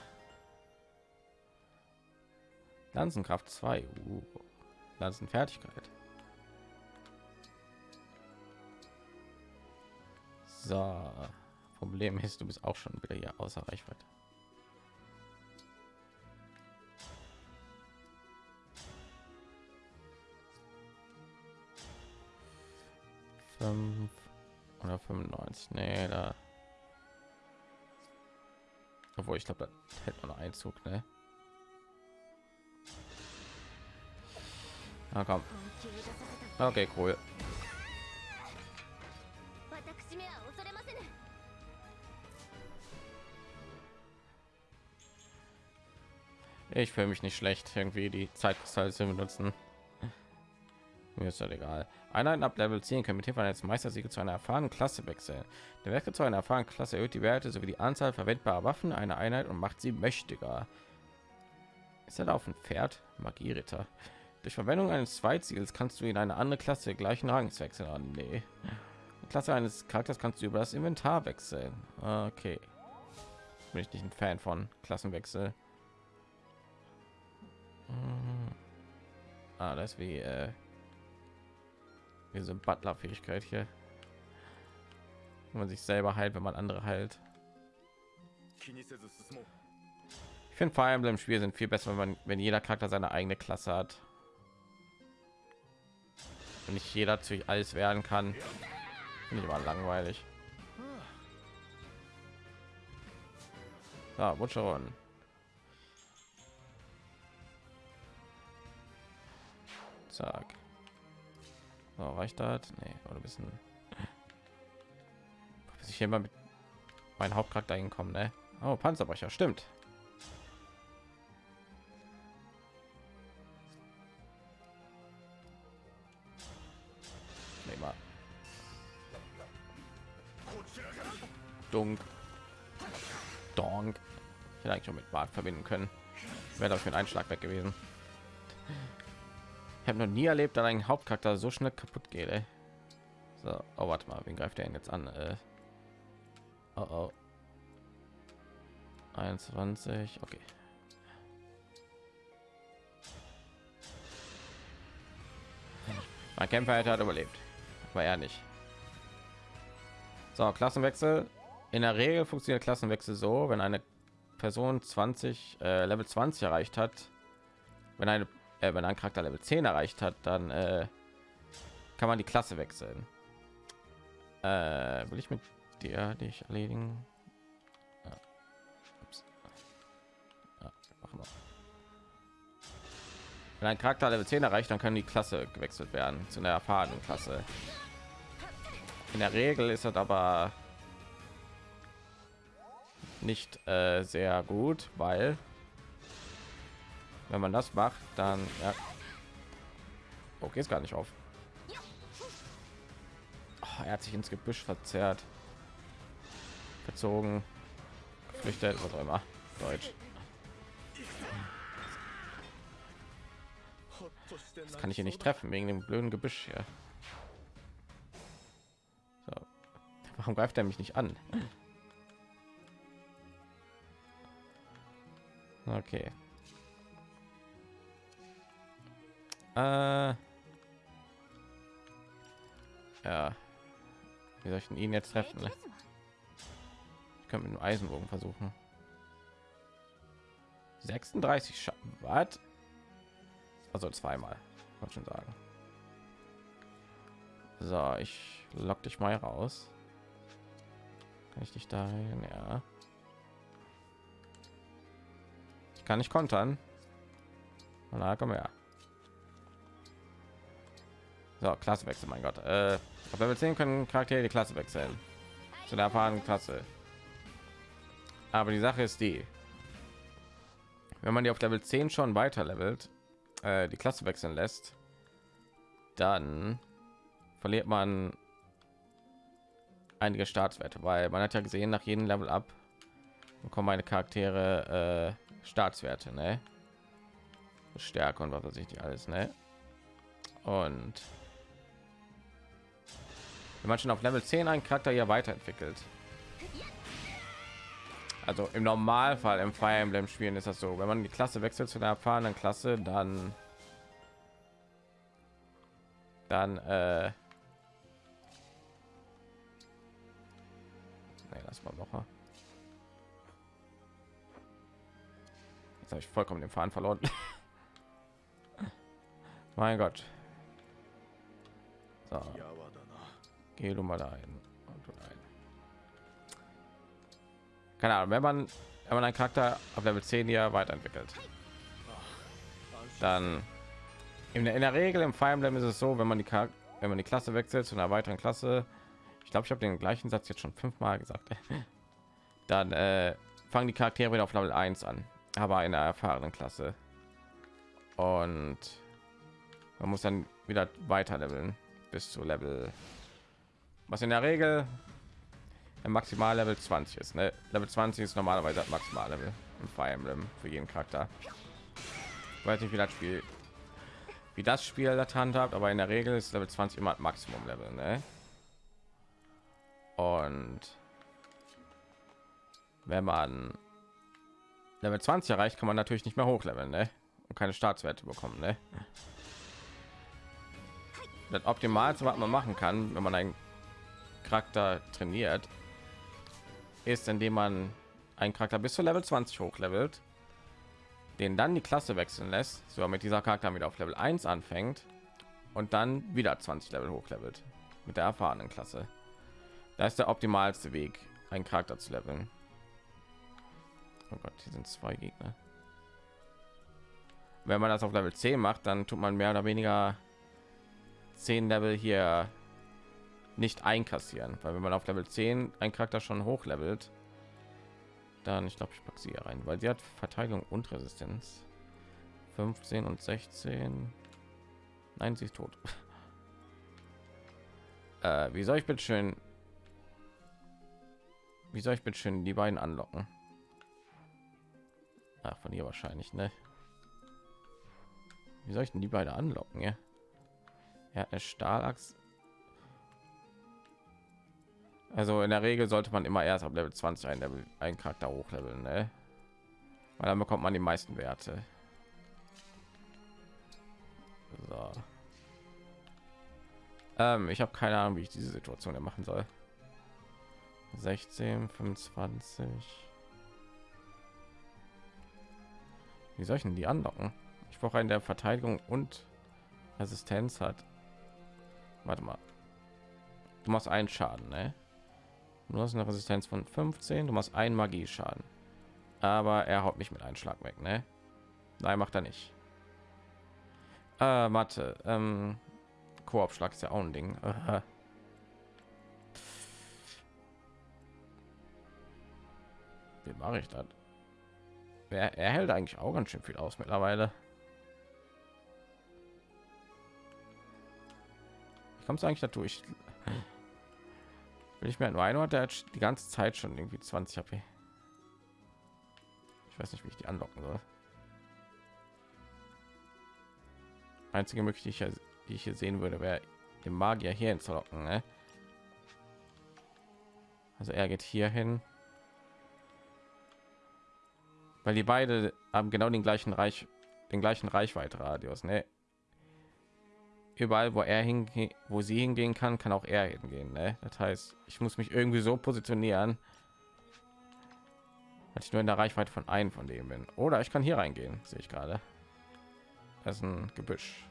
Lanzenkraft 2. Uh. Lanzenfertigkeit. So, Problem ist, du bist auch schon wieder hier außer Reichweite. Fünf oder 95, nee, da. Obwohl, ich glaube, da hält man Einzug, ne? Na komm. Okay, cool. Ich fühle mich nicht schlecht, irgendwie die Zeitkristalle zu benutzen. Mir ist das egal. Einheiten ab Level 10 können mit Hilfe eines Meistersiegel zu einer erfahrenen Klasse wechseln. Der Werke zu einer erfahrenen Klasse erhöht die Werte sowie die Anzahl verwendbarer Waffen einer Einheit und macht sie mächtiger. Ist er auf dem Pferd? Magieritter. Durch Verwendung eines Zweiziels kannst du in eine andere Klasse gleichen Rangs wechseln. Ah, nee. Die Klasse eines Charakters kannst du über das Inventar wechseln. Okay. Bin ich nicht ein Fan von Klassenwechsel. Mhm. Ah, das wie äh, diese Butler-Fähigkeit hier. Wenn man sich selber heilt, wenn man andere heilt. Ich finde vor allem im Spiel sind viel besser, wenn man, wenn jeder Charakter seine eigene Klasse hat und nicht jeder zu alles werden kann. Finde ich mal langweilig. So, Butcheron. Zack. So, reicht das? Nee, oder ein bisschen. hier mal mit meinem Hauptcharakter hinkommen, ne? Oh, Panzerbrecher, stimmt. Nee, mal. Dunk. Donk. Ich hätte eigentlich schon mit Bart verbinden können. Wäre doch für einen Einschlag weg gewesen. Ich habe noch nie erlebt, dass ein Hauptcharakter so schnell kaputt geht. Ey. So, oh, warte mal, wen greift der denn jetzt an? Äh, oh, oh. 21, okay. Mein Kämpfer hat überlebt, aber er nicht. So, Klassenwechsel. In der Regel funktioniert Klassenwechsel so, wenn eine Person 20 äh, Level 20 erreicht hat, wenn eine äh, wenn ein Charakter Level 10 erreicht hat, dann äh, kann man die Klasse wechseln. Äh, will ich mit dir dich erledigen? Wenn ein Charakter Level 10 erreicht, dann kann die Klasse gewechselt werden zu einer erfahrenen Klasse. In der Regel ist das aber nicht äh, sehr gut, weil wenn man das macht, dann ja. Okay, ist gar nicht auf. Oh, er hat sich ins Gebüsch verzerrt, verzogen, geflüchtet, was auch immer. Deutsch. Das kann ich hier nicht treffen wegen dem blöden Gebüsch hier. So. Warum greift er mich nicht an? Okay. Äh ja. Wie soll ich ihn jetzt treffen? Ne? Ich könnte mit dem Eisenbogen versuchen. 36 Schatten. Was? Also zweimal. Wollte schon sagen. So, ich lock dich mal raus. Kann ich dich dahin? Ja. Ich kann nicht kontern. Na, komm her. So, Klasse wechseln, mein Gott. Äh, auf Level 10 können Charaktere die Klasse wechseln. Zu der erfahrenen Klasse. Aber die Sache ist die, wenn man die auf Level 10 schon weiter levelt, äh, die Klasse wechseln lässt, dann verliert man einige Startwerte, weil man hat ja gesehen, nach jedem Level ab bekommen meine Charaktere äh, Staatswerte, ne? Stärke und was weiß ich nicht alles, ne? Und wenn man schon auf Level 10 einen Charakter ja weiterentwickelt. Also im Normalfall im Fire Emblem Spielen ist das so, wenn man die Klasse wechselt zu der erfahrenen Klasse, dann dann äh, nee, lass mal noch. Jetzt habe ich vollkommen den Faden verloren. mein Gott. So. Geh du mal da ein. Keine Ahnung, wenn man wenn man einen Charakter auf Level 10 hier weiterentwickelt, dann in der, in der Regel im Fire Emblem ist es so, wenn man die Charakter, wenn man die Klasse wechselt zu einer weiteren Klasse, ich glaube, ich habe den gleichen Satz jetzt schon fünfmal gesagt, dann äh, fangen die Charaktere wieder auf Level 1 an, aber in einer erfahrenen Klasse. Und man muss dann wieder weiter leveln bis zu Level was in der Regel im maximal level 20 ist ne? level 20 ist normalerweise maximal level im fire emblem für jeden charakter ich weiß nicht wie das spiel wie das spiel das handhabt aber in der regel ist level 20 immer maximum level ne? und wenn man level 20 erreicht kann man natürlich nicht mehr hochleveln ne? und keine startswerte bekommen ne? das optimalste was man machen kann wenn man ein Charakter trainiert, ist, indem man einen Charakter bis zu Level 20 hochlevelt, den dann die Klasse wechseln lässt, so mit dieser Charakter wieder auf Level 1 anfängt und dann wieder 20 Level hochlevelt mit der erfahrenen Klasse. Da ist der optimalste Weg, einen Charakter zu leveln. Oh Gott, hier sind zwei Gegner. Wenn man das auf Level 10 macht, dann tut man mehr oder weniger 10 Level hier nicht einkassieren, weil wenn man auf Level 10 ein Charakter schon hochlevelt, dann ich glaube, ich packe sie hier rein, weil sie hat Verteidigung und Resistenz. 15 und 16. Nein, sie ist tot. äh, wie soll ich bitte schön wie soll ich bitte schön die beiden anlocken? Ach, von ihr wahrscheinlich, ne? Wie soll ich denn die beiden anlocken, ja? Er hat eine Stahlachs. Also in der Regel sollte man immer erst ab Level 20 ein Level einen Charakter hochleveln, ne? Weil dann bekommt man die meisten Werte. So. Ähm, ich habe keine Ahnung, wie ich diese Situation hier machen soll. 16, 25. Wie soll ich denn die anlocken? Ich brauche einen, der Verteidigung und Resistenz hat. Warte mal. Du machst einen Schaden, ne? Du hast eine Resistenz von 15, du machst einen Magie-Schaden. Aber er haut mich mit einem Schlag weg, ne? Nein, macht er nicht. Äh, Mathe. Ähm, Koop-Schlag ist ja auch ein Ding. Wie mache ich das? Er, er hält eigentlich auch ganz schön viel aus mittlerweile. Wie kommt es eigentlich dazu? Ich will ich mir nur ein der hat die ganze Zeit schon irgendwie 20 HP. Ich weiß nicht, wie ich die anlocken soll. Einzige Möglichkeit, die ich hier sehen würde, wäre den Magier hier hinzulocken. Ne? Also er geht hier hin weil die beide haben genau den gleichen Reich, den gleichen Reichweite-Radius. Ne? Überall, wo er hingehen, wo sie hingehen kann, kann auch er hingehen. Ne? Das heißt, ich muss mich irgendwie so positionieren, dass ich nur in der Reichweite von einem von dem bin. Oder ich kann hier reingehen, sehe ich gerade. Das ist ein Gebüsch.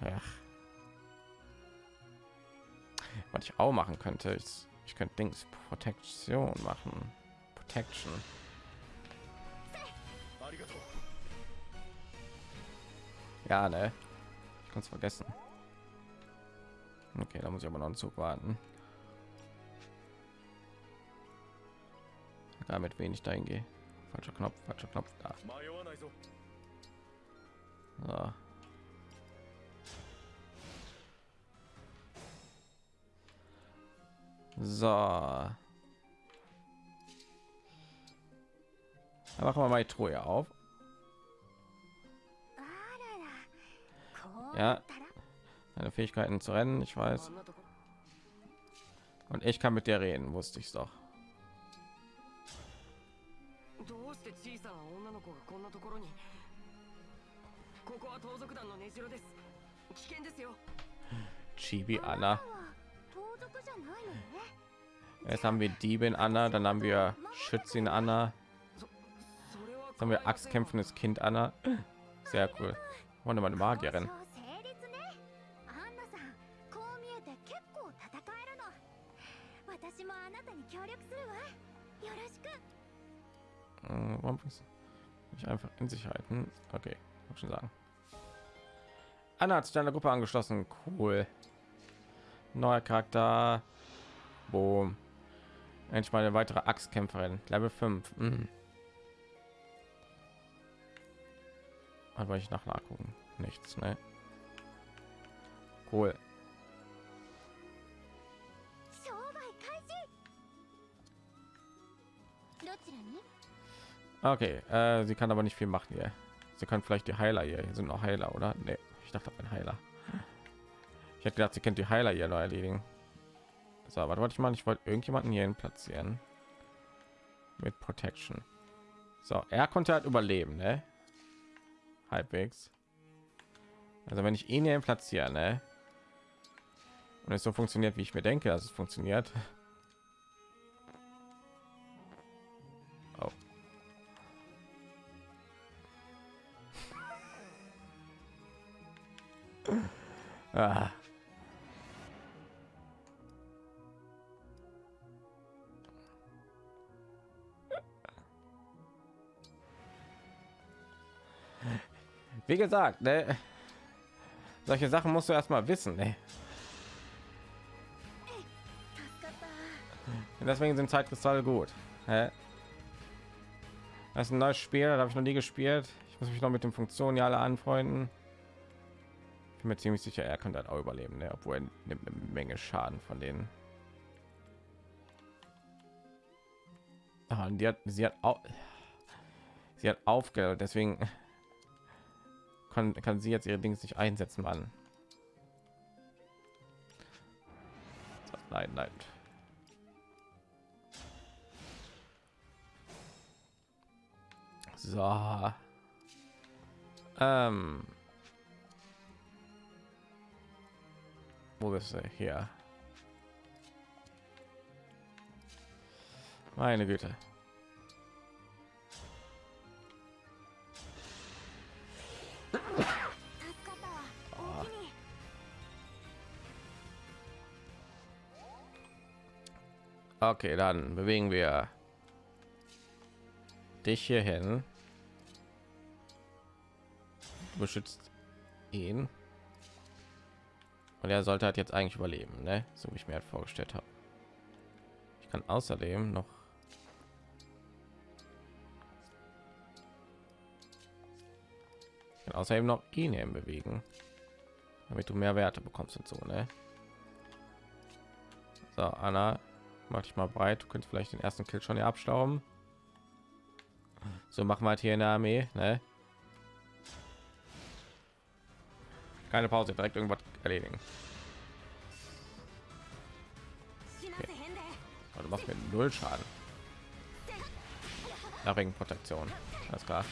Ach. Was ich auch machen könnte, ist ich könnte Dings Protektion machen. Protection. Ja, ne? Ich kann es vergessen. Okay, da muss ich aber noch einen Zug warten. Damit wenig dahin gehe. Falscher Knopf, falscher Knopf da. So. So. Dann machen wir mal die Truhe auf. Ja. Deine Fähigkeiten zu rennen, ich weiß. Und ich kann mit dir reden, wusste ich doch. Chibi Anna. Jetzt haben wir Diebin Anna, dann haben wir Schützin Anna. Jetzt haben wir Axtkämpfendes Kind Anna. Sehr cool. Und meine Magierin. Warum ich einfach in Sicherheiten? Okay, muss schon sagen. Anna hat sich deiner Gruppe angeschlossen. Cool. Neuer Charakter. Boom. Endlich mal eine weitere Axtkämpferin. Level 5. Mhm. Aber ich nach nachgucken. Nichts, ne? Cool. Okay, äh, sie kann aber nicht viel machen hier. Sie kann vielleicht die Heiler hier. Hier sind noch Heiler, oder? Nee, ich dachte ein Heiler. Ich hätte gedacht, sie kennt die Heiler hier noch erledigen. So, was wollte ich mal? Ich wollte irgendjemanden hier platzieren mit Protection. So, er konnte halt überleben, ne? Halbwegs. Also wenn ich ihn hier platziere, ne? Und es so funktioniert, wie ich mir denke, dass es funktioniert. ah. Wie gesagt, ne? solche Sachen musst du erstmal wissen. Ne? Und deswegen sind Zeitkristalle gut. Hä? Das ist ein neues Spiel, das habe ich noch nie gespielt. Ich muss mich noch mit den Funktionen ja alle anfreunden. Bin mir ziemlich sicher, er kann das auch überleben, ne? obwohl er nimmt eine Menge Schaden von denen. Ah, und die hat, sie hat auch, sie hat aufgehört, deswegen kann, kann sie jetzt ihre Dings nicht einsetzen, Mann. Nein, nein. So. Ähm. Wo bist du hier? Meine Güte. Okay, dann bewegen wir dich hierhin. Du beschützt ihn. Und er sollte halt jetzt eigentlich überleben, ne? So wie ich mir halt vorgestellt habe. Ich kann außerdem noch ich außerdem noch ihn bewegen, damit du mehr Werte bekommst und so, ne? So, Anna, mach dich mal breit. Du könntest vielleicht den ersten Kill schon hier abstauben. So machen wir halt hier in der Armee, ne? Keine Pause, direkt irgendwas erledigen. Okay. Du machst mir null Schaden. Ja, wegen Protektion. Alles klar.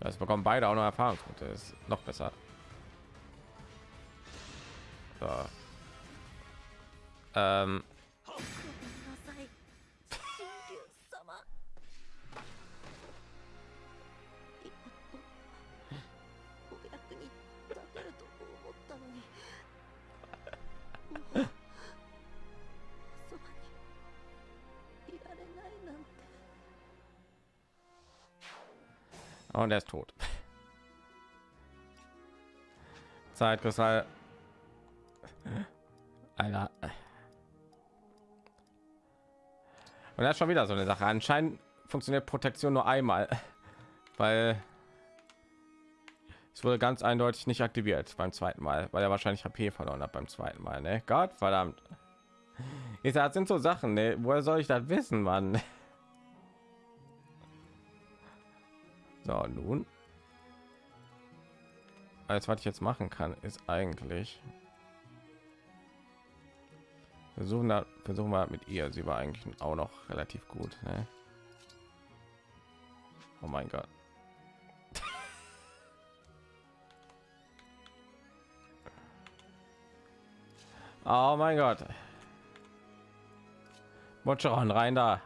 Das bekommen beide auch noch Erfahrungspunkte. Ist noch besser. So. Ähm, und er ist tot. Zeitkristall. Alter. Und das ist schon wieder so eine Sache. Anscheinend funktioniert Protektion nur einmal, weil es wurde ganz eindeutig nicht aktiviert beim zweiten Mal, weil er wahrscheinlich HP verloren hat beim zweiten Mal. Ne? Gott verdammt. Ich sag, das sind so Sachen. Ne? Woher soll ich das wissen, Mann? So, nun. Alles, was ich jetzt machen kann, ist eigentlich versuchen da versuchen wir mit ihr. Sie war eigentlich auch noch relativ gut. Ne? Oh mein Gott. Oh mein Gott. Botscheron rein da.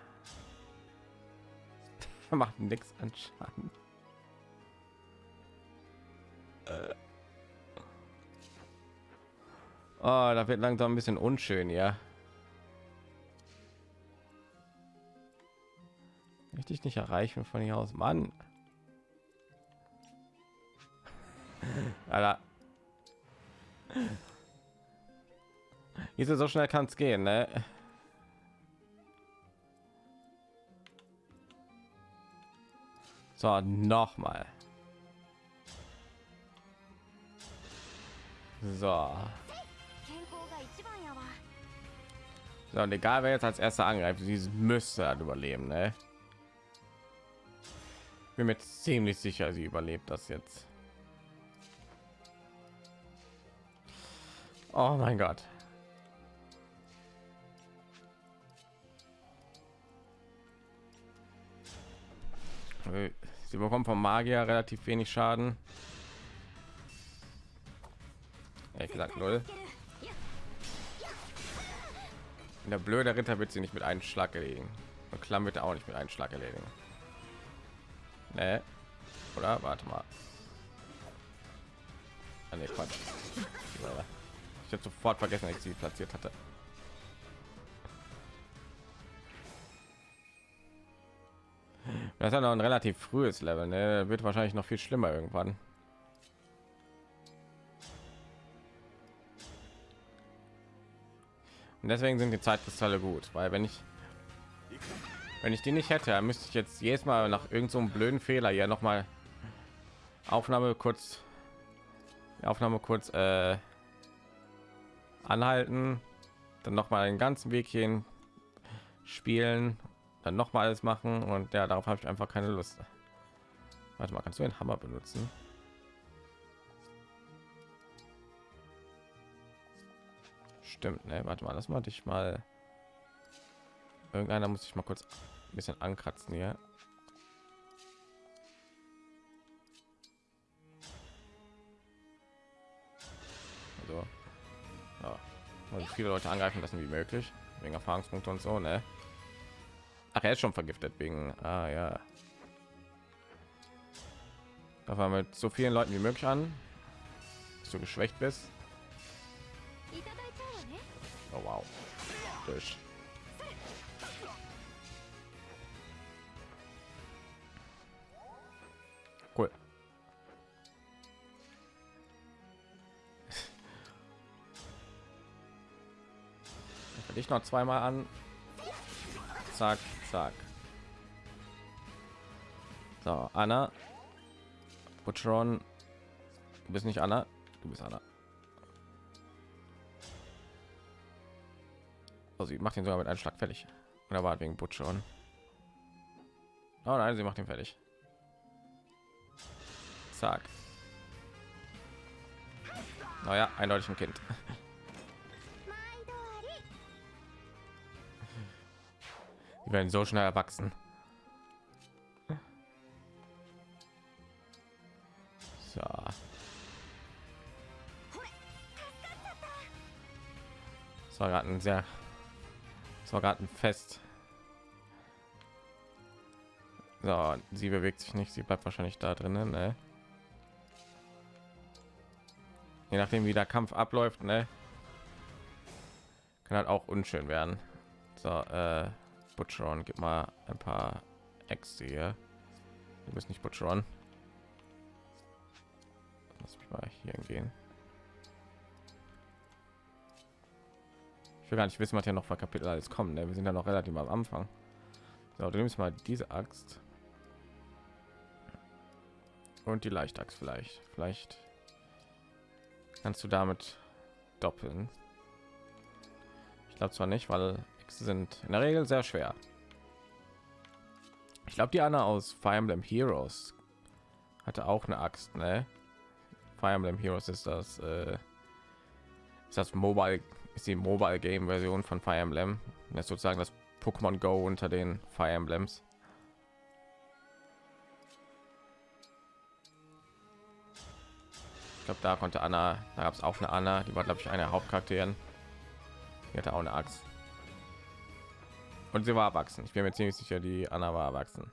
Macht nichts an Schaden. Äh. Oh, da wird langsam ein bisschen unschön, ja. Möchte ich nicht erreichen von hier aus, Mann. Alter. Wieso so schnell kann es gehen, ne? So, noch mal. So. So, und egal wer jetzt als erster angreift, sie müsste halt überleben, ne? Bin mir ziemlich sicher, sie überlebt das jetzt. Oh mein Gott. Äh, sie bekommen vom Magier relativ wenig Schaden. Ehrlich gesagt null. Der blöde Ritter wird sie nicht mit einem Schlag erledigen. Und Klamm wird auch nicht mit einem Schlag erledigen. Nee. Oder? Warte mal. Ah, nee, Quatsch. Ich habe sofort vergessen, dass ich sie platziert hatte. Das ist ja noch ein relativ frühes Level, ne? Wird wahrscheinlich noch viel schlimmer irgendwann. Und deswegen sind die Zeitkristalle gut, weil wenn ich wenn ich die nicht hätte, müsste ich jetzt jedes Mal nach irgendeinem so blöden Fehler ja noch mal Aufnahme kurz Aufnahme kurz äh, anhalten, dann noch mal den ganzen Weg hin spielen, dann noch mal alles machen und ja, darauf habe ich einfach keine Lust. Warte mal, kannst du den Hammer benutzen? Stimmt, ne? Warte mal, das mal dich mal. Irgendeiner muss ich mal kurz ein bisschen ankratzen hier. So. Ja. Also viele Leute angreifen lassen wie möglich wegen Erfahrungspunkte und so, ne? Ach, er ist schon vergiftet wegen. Ah ja. Da war mit so vielen Leuten wie möglich an, dass du geschwächt bist. Oh wow. Durch. Cool. Ich noch zweimal an. Zack, zack. So, Anna. Butcheron. Du bist nicht Anna. Du bist Anna. Also sie macht ihn sogar mit einem Schlag fertig. er war wegen Butch schon? Oh nein, sie macht ihn fertig. Zack. Oh naja, eindeutig ein Kind. Die werden so schnell erwachsen. So. Das war gerade ein sehr das war gerade ein Fest. So, sie bewegt sich nicht, sie bleibt wahrscheinlich da drinnen, ne? Je nachdem, wie der Kampf abläuft, ne? Kann halt auch unschön werden. So, äh, Butcheron, gib mal ein paar Äxte hier. Du bist nicht Butcheron. Lass mich mal hier gehen. Ich will gar nicht wissen, was hier noch für Kapitel alles kommt. Ne? Wir sind ja noch relativ am Anfang. So, du nimmst mal diese Axt. Und die Leichtachs vielleicht. Vielleicht kannst du damit doppeln. Ich glaube zwar nicht, weil Äxte sind in der Regel sehr schwer. Ich glaube, die Anna aus Fire Emblem Heroes hatte auch eine Axt, ne? Fire Emblem Heroes ist das, äh, ist das Mobile, ist die Mobile Game Version von Fire Emblem. Das ist sozusagen das Pokémon Go unter den Fire Emblems. Ich glaube, da konnte Anna, da gab es auch eine Anna, die war glaube ich eine der Hauptcharakteren. Die hatte auch eine Axt. Und sie war erwachsen. Ich bin mir ziemlich sicher, die Anna war erwachsen.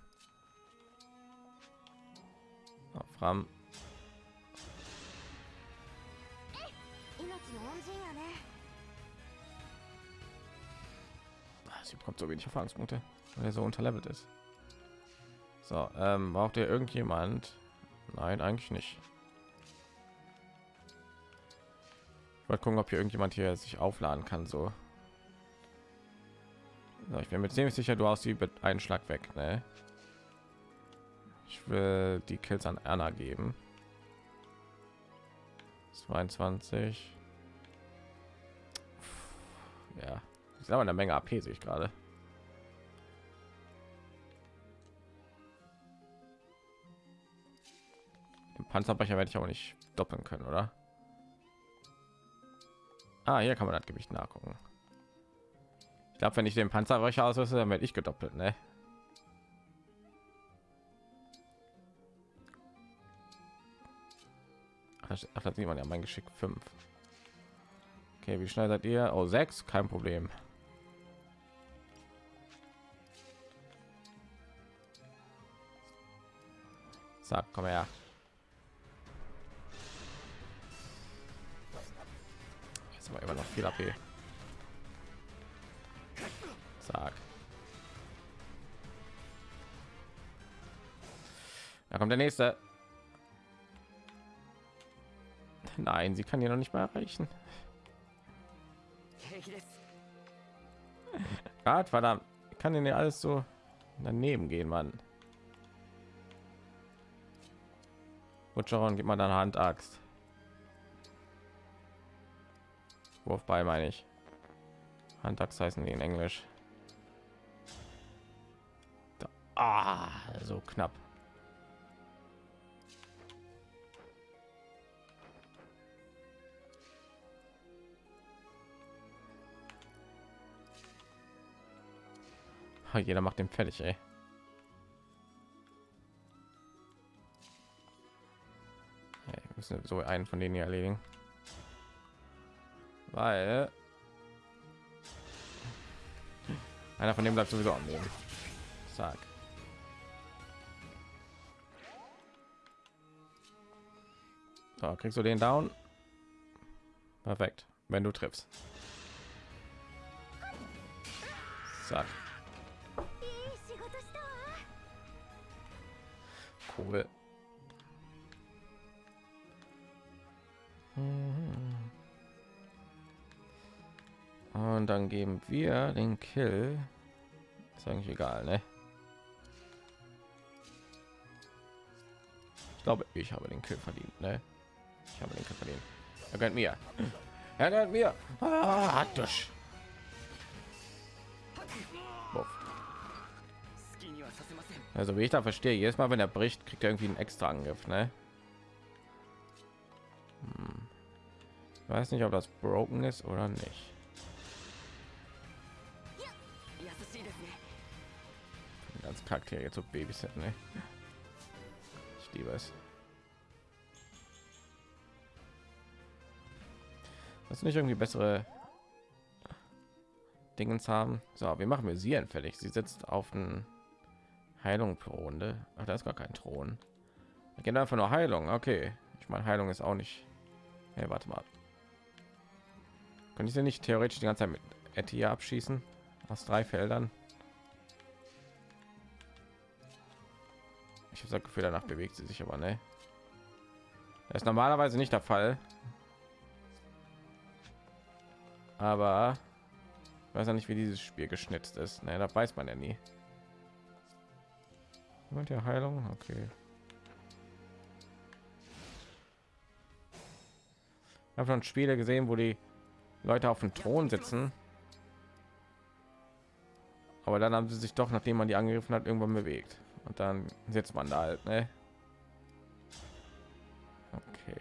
Fram. Sie bekommt so wenig Erfahrungspunkte, weil er so unterlevelt ist. So, ähm, braucht ihr irgendjemand? Nein, eigentlich nicht. Ich wollte gucken, ob hier irgendjemand hier sich aufladen kann. So, so ich bin mir ziemlich sicher, du hast sie mit einen Schlag weg. Ne? Ich will die Kills an Anna geben. 22. Ja, ist aber eine Menge AP sehe ich gerade. Den Panzerbrecher werde ich aber nicht doppeln können, oder? Ah, hier kann man das Gewicht nachgucken. Ich glaube, wenn ich den Panzerbrecher ausrüste, dann werde ich gedoppelt, ne? Ach, das- sieht man ja mein Geschick 5. Okay, wie schnell seid ihr? Oh, 6, kein Problem. Sag, komm her. Jetzt haben wir immer noch viel AP. Sag. Da kommt der nächste. Nein, sie kann hier noch nicht mehr erreichen. Gott, verdammt. Ich kann denn ja alles so daneben gehen, Mann. Butcheron, gib mal deine Handaxt. Wurf bei, meine ich. Handaxt heißen die in Englisch. Da. Ah, so knapp. Jeder macht den fertig, ey. müssen so einen von denen hier erledigen weil einer von dem bleibt sowieso am Leben. Sag. So, kriegst du den down? Perfekt, wenn du triffst. Sag. Cool. Mhm. Und dann geben wir den Kill. Ist eigentlich egal, ne? Ich glaube, ich habe den Kill verdient, ne? Ich habe den Kill verdient. Er gönnt mir. Er gönnt mir. Ah, durch. Also wie ich da verstehe, jedes Mal, wenn er bricht, kriegt er irgendwie einen extra Angriff, ne? Ich weiß nicht, ob das broken ist oder nicht. Ganz Charakter jetzt so Babysitten, ne? Ich liebe es. das nicht irgendwie bessere Dingens haben. So, wir machen wir sie entfällig Sie sitzt auf den Heilung pro Runde. Ach, da ist gar kein Thron. Gehen einfach nur Heilung. Okay, ich meine Heilung ist auch nicht. Hey, warte mal. Könnte ich sie nicht theoretisch die ganze Zeit mit Etia abschießen? Aus drei Feldern? Ich habe das Gefühl, danach bewegt sie sich aber, ne? Das ist normalerweise nicht der Fall. Aber ich weiß ja nicht, wie dieses Spiel geschnitzt ist. Ne, da weiß man ja nie. Und der Heilung, okay. Ich habe schon Spiele gesehen, wo die Leute auf dem Thron sitzen. Aber dann haben sie sich doch, nachdem man die angegriffen hat, irgendwann bewegt. Und dann sitzt man da halt, ne? Okay.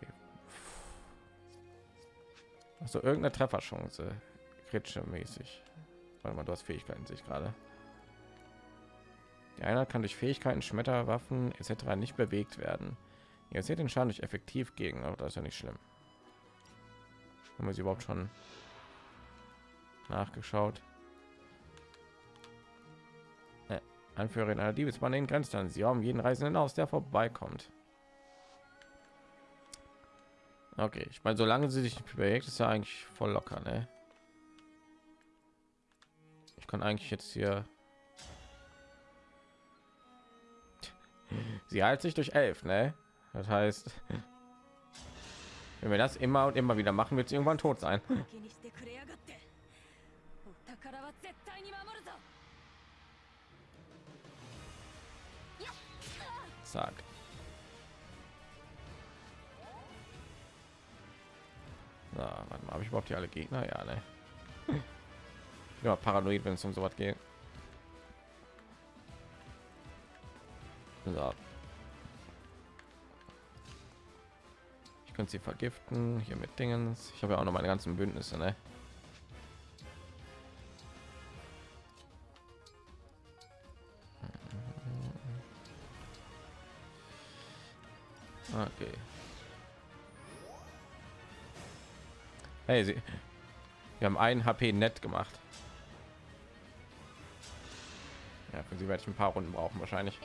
Also irgendeine Trefferchance. Kritische mäßig. Warte mal, du hast Fähigkeiten, sich gerade. Die Einheit kann durch Fähigkeiten, Schmetterwaffen etc. nicht bewegt werden. Ihr seht den Schaden durch effektiv gegen, aber das ist ja nicht schlimm. Haben wir sie überhaupt schon nachgeschaut? Äh, Anführerin einer Diebesbande in Grenzland. Sie haben jeden Reisenden aus, der vorbeikommt. Okay, ich meine, solange sie sich bewegt, ist ja eigentlich voll locker, ne? Ich kann eigentlich jetzt hier. Sie heilt sich durch elf, ne? Das heißt, wenn wir das immer und immer wieder machen, wird es irgendwann tot sein. Zack. Na, warte mal, habe ich überhaupt hier alle Gegner? Ja, ne. Ja, paranoid, wenn es um so was geht. So. Ich könnte sie vergiften hier mit Dingens. Ich habe ja auch noch meine ganzen Bündnisse, ne? Okay. Hey, sie, wir haben ein HP net gemacht. Ja, für sie werde ich ein paar Runden brauchen wahrscheinlich.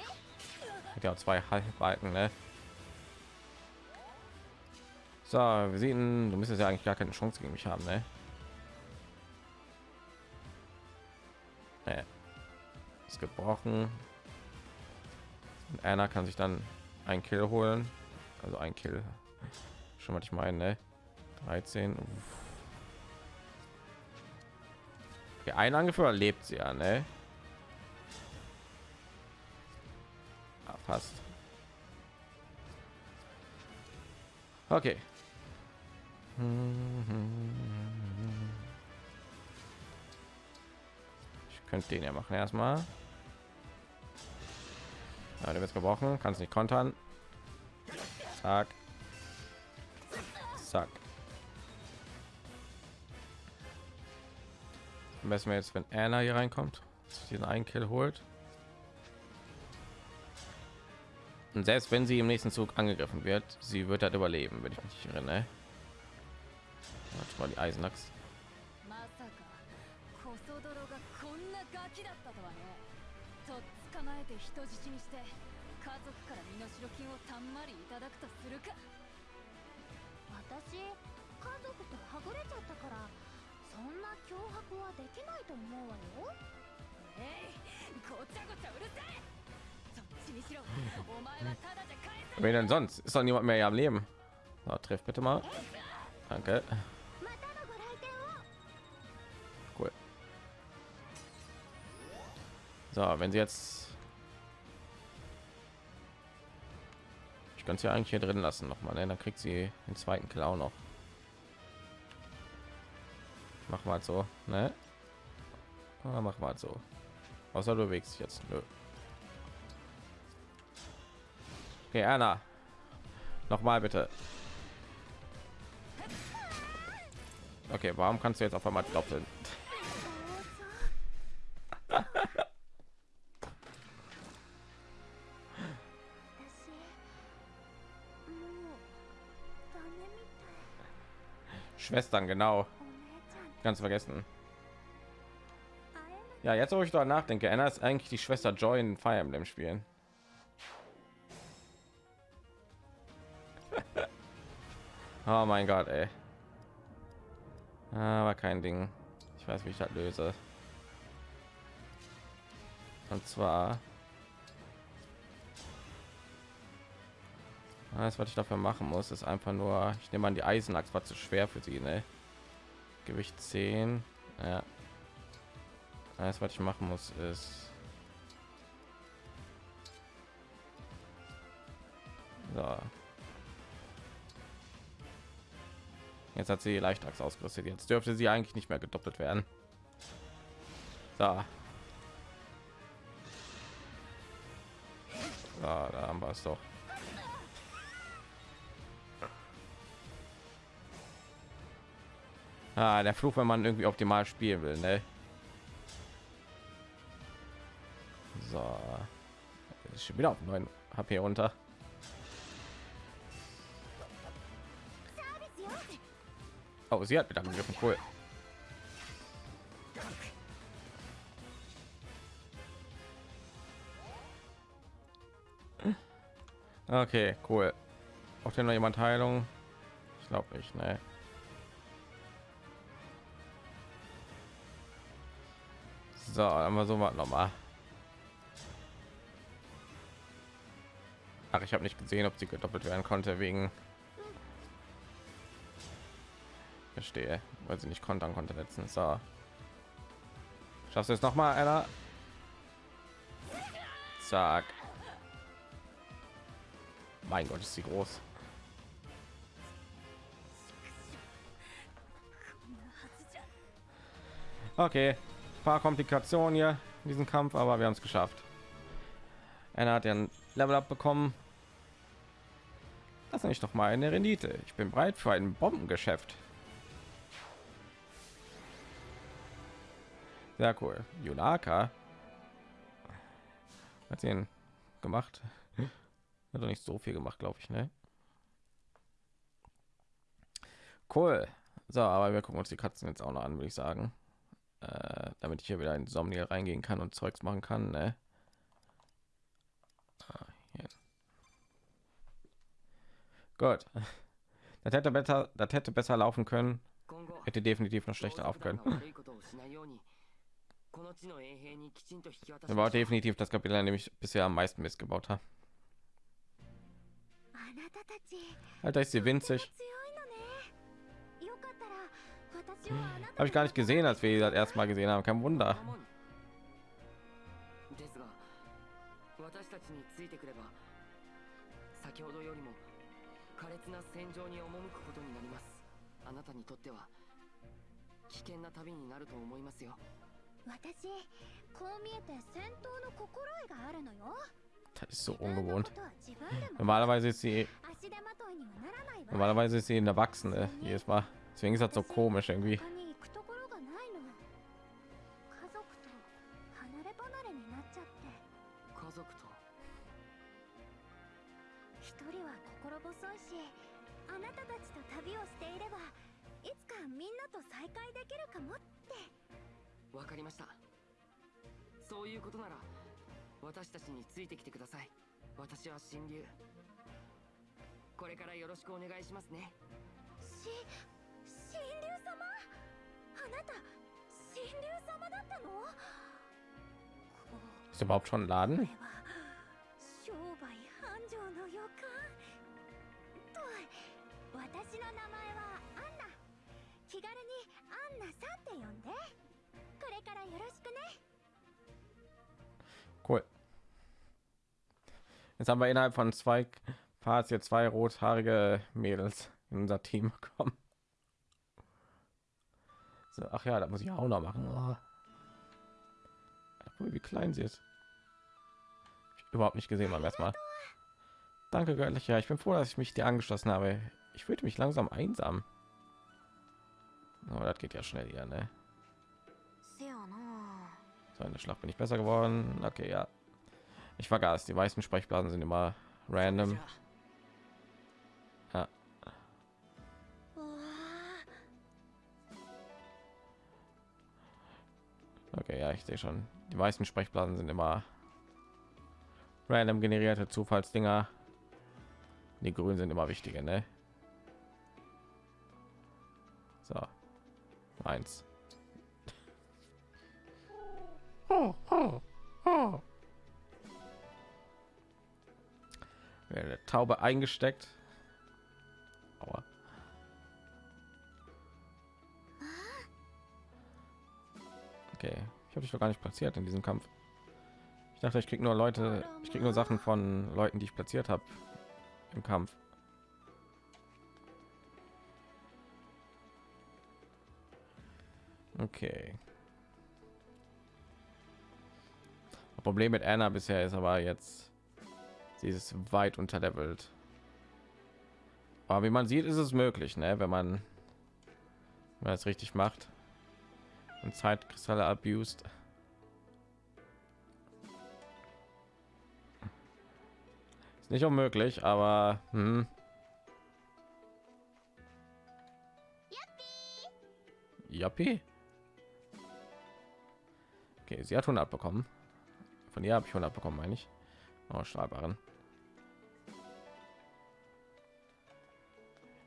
Hat ja auch zwei Halbbalken, ne? So, wir sehen, du müsstest ja eigentlich gar keine Chance gegen mich haben, ne? Nee. Ist gebrochen. Und Anna kann sich dann ein Kill holen. Also ein Kill. Schon was ich meine, ne? 13. Uff. Okay, ein Angeführer lebt sie ja, ne? Ah, fast. Okay. Ich könnte den ja machen erstmal. Ja, der wird gebrochen, kannst nicht kontern. Zack. Zack. Messen wir jetzt, wenn Anna hier reinkommt, diesen einen Kill holt. Und selbst wenn sie im nächsten Zug angegriffen wird, sie wird halt überleben, wenn ich mich erinnere. Hat mal die Eisenachs. Wen denn sonst? Ist doch niemand mehr am Leben. So, treff bitte mal. Danke. So, wenn sie jetzt ich kann es ja eigentlich hier drin lassen noch mal, ne? dann kriegt sie den zweiten auch noch. Mach mal so, ne? Ah, mach mal so. Außer du bewegst dich jetzt. Nö. Okay, Anna. Noch mal bitte. Okay, warum kannst du jetzt auf einmal doppeln? Schwestern, genau. Ganz vergessen. Ja, jetzt wo ich darüber nachdenke, Anna ist eigentlich die Schwester Joy in Fire Emblem spielen. oh mein Gott, ey. Ah, Aber kein Ding. Ich weiß, wie ich das löse. Und zwar alles, was ich dafür machen muss, ist einfach nur, ich nehme an, die Eisenachs war zu schwer für sie, ne? Gewicht 10. Ja. Alles, was ich machen muss, ist so. Jetzt hat sie Leichtachs ausgerüstet. Jetzt dürfte sie eigentlich nicht mehr gedoppelt werden. So. So, da haben wir es doch. Ah, der Fluch, wenn man irgendwie optimal spielen will, ne? So. Ist schon wieder auf 9 HP runter. Oh, sie hat wieder angegriffen. Cool. Okay, cool. Auch denn noch jemand Heilung? Ich glaube nicht, ne? So, dann mal so was noch mal. Ach, ich habe nicht gesehen, ob sie gedoppelt werden konnte wegen. Verstehe, weil sie nicht kontern konnte letztens. So. Schaffst du es noch mal, einer? Zack. Mein Gott, ist sie groß. Okay, paar Komplikationen hier in diesem Kampf, aber wir haben es geschafft. Einer hat ja ein Level up bekommen. Das ist doch mal eine Rendite. Ich bin bereit für ein Bombengeschäft. Sehr cool. Yunaka hat sie gemacht. Hat doch nicht so viel gemacht, glaube ich, ne? Cool. So, aber wir gucken uns die Katzen jetzt auch noch an, würde ich sagen äh, damit ich hier wieder in Somnia reingehen kann und Zeugs machen kann. Ne? Ah, Gut. Das hätte besser, das hätte besser laufen können. Hätte definitiv noch schlechter laufen können. War definitiv das Kapitel, an dem ich bisher am meisten missgebaut habe. Alter, ist sie winzig Habe ich gar nicht gesehen, als wir die das erste Mal gesehen haben. Kein Wunder. 守るですが私たちについてくれば先ほどよりも苛烈な戦場に赴くことになりますあなたにとっては危険な旅になると思いますよ私こう見えて戦闘の心得があるのよ Das ist so 自分のこ ungewohnt. とは自分でも Normalerweise ist sie 足手まといにはならないわ normalerweise ist sie eine Erwachsene jedes Mal. Deswegen ist das so komisch irgendwie. 神竜これからよろしくお願いしますねし神竜様あなた神竜様だったのこ Ist überhaupt schon ein れ Laden? は商売繁盛の予感と私の名前はアンナ気軽にアンナさんって呼んでこれからよろしくね Cool. Jetzt haben wir innerhalb von zwei Parts hier zwei rothaarige Mädels in unser Team bekommen. So, ach ja, da muss ich auch noch machen. Oh. Wie klein sie ist. überhaupt nicht gesehen beim erstmal. Danke, göttlicher. Ich bin froh, dass ich mich dir angeschlossen habe. Ich fühlte mich langsam einsam. Aber oh, das geht ja schnell hier, ne? So in der Schlacht bin ich besser geworden. Okay, ja. Ich vergaß, die meisten Sprechblasen sind immer random. Ich sehe schon. Die weißen Sprechblasen sind immer random generierte Zufallsdinger. Die grünen sind immer wichtiger, ne? So. Eins. Oh, Taube eingesteckt. Ich habe dich doch gar nicht platziert in diesem Kampf. Ich dachte, ich krieg nur Leute, ich krieg nur Sachen von Leuten, die ich platziert habe im Kampf. Okay. Das Problem mit Anna bisher ist aber jetzt, sie ist weit unterlevelt. Aber wie man sieht, ist es möglich, ne? wenn man, wenn man es richtig macht und Zeitkristalle abused. Ist nicht unmöglich, aber hm. Yappi. Okay, sie hat 100 bekommen. Von ihr habe ich 100 bekommen, meine ich. Oh, Stahlbaren.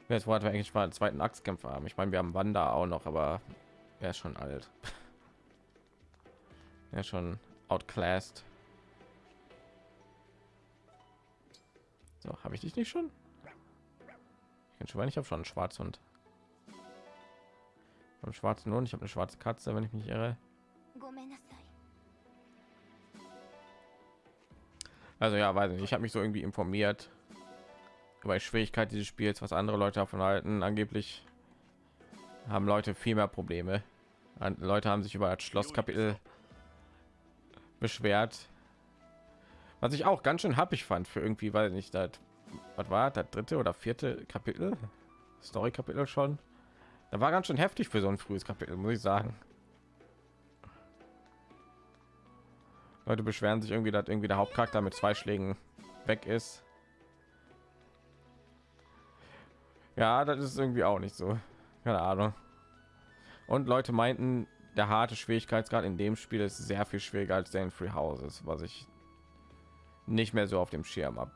Jetzt wollten wir eigentlich mal einen zweiten Axtkämpfer haben. Ich meine, wir haben Wanda auch noch, aber er ist schon alt. er ist schon outclassed. So, habe ich dich nicht schon? Ich kann schon, ich habe schon einen Schwarzhund. Vom schwarzen Hund, ich habe eine schwarze Katze, wenn ich mich irre. Also ja, weiß nicht, ich habe mich so irgendwie informiert über die Schwierigkeit dieses Spiels, was andere Leute davon halten. Angeblich haben Leute viel mehr Probleme. Leute haben sich über das Schlosskapitel beschwert, was ich auch ganz schön happig fand für irgendwie, weil nicht das, was war das dritte oder vierte Kapitel, Story Kapitel schon. Da war ganz schön heftig für so ein frühes Kapitel, muss ich sagen. Leute beschweren sich irgendwie, dass irgendwie der Hauptcharakter mit zwei Schlägen weg ist. Ja, das ist irgendwie auch nicht so. Keine Ahnung. Und Leute meinten, der harte Schwierigkeitsgrad in dem Spiel ist sehr viel schwieriger als der in Free Houses, was ich nicht mehr so auf dem Schirm habe.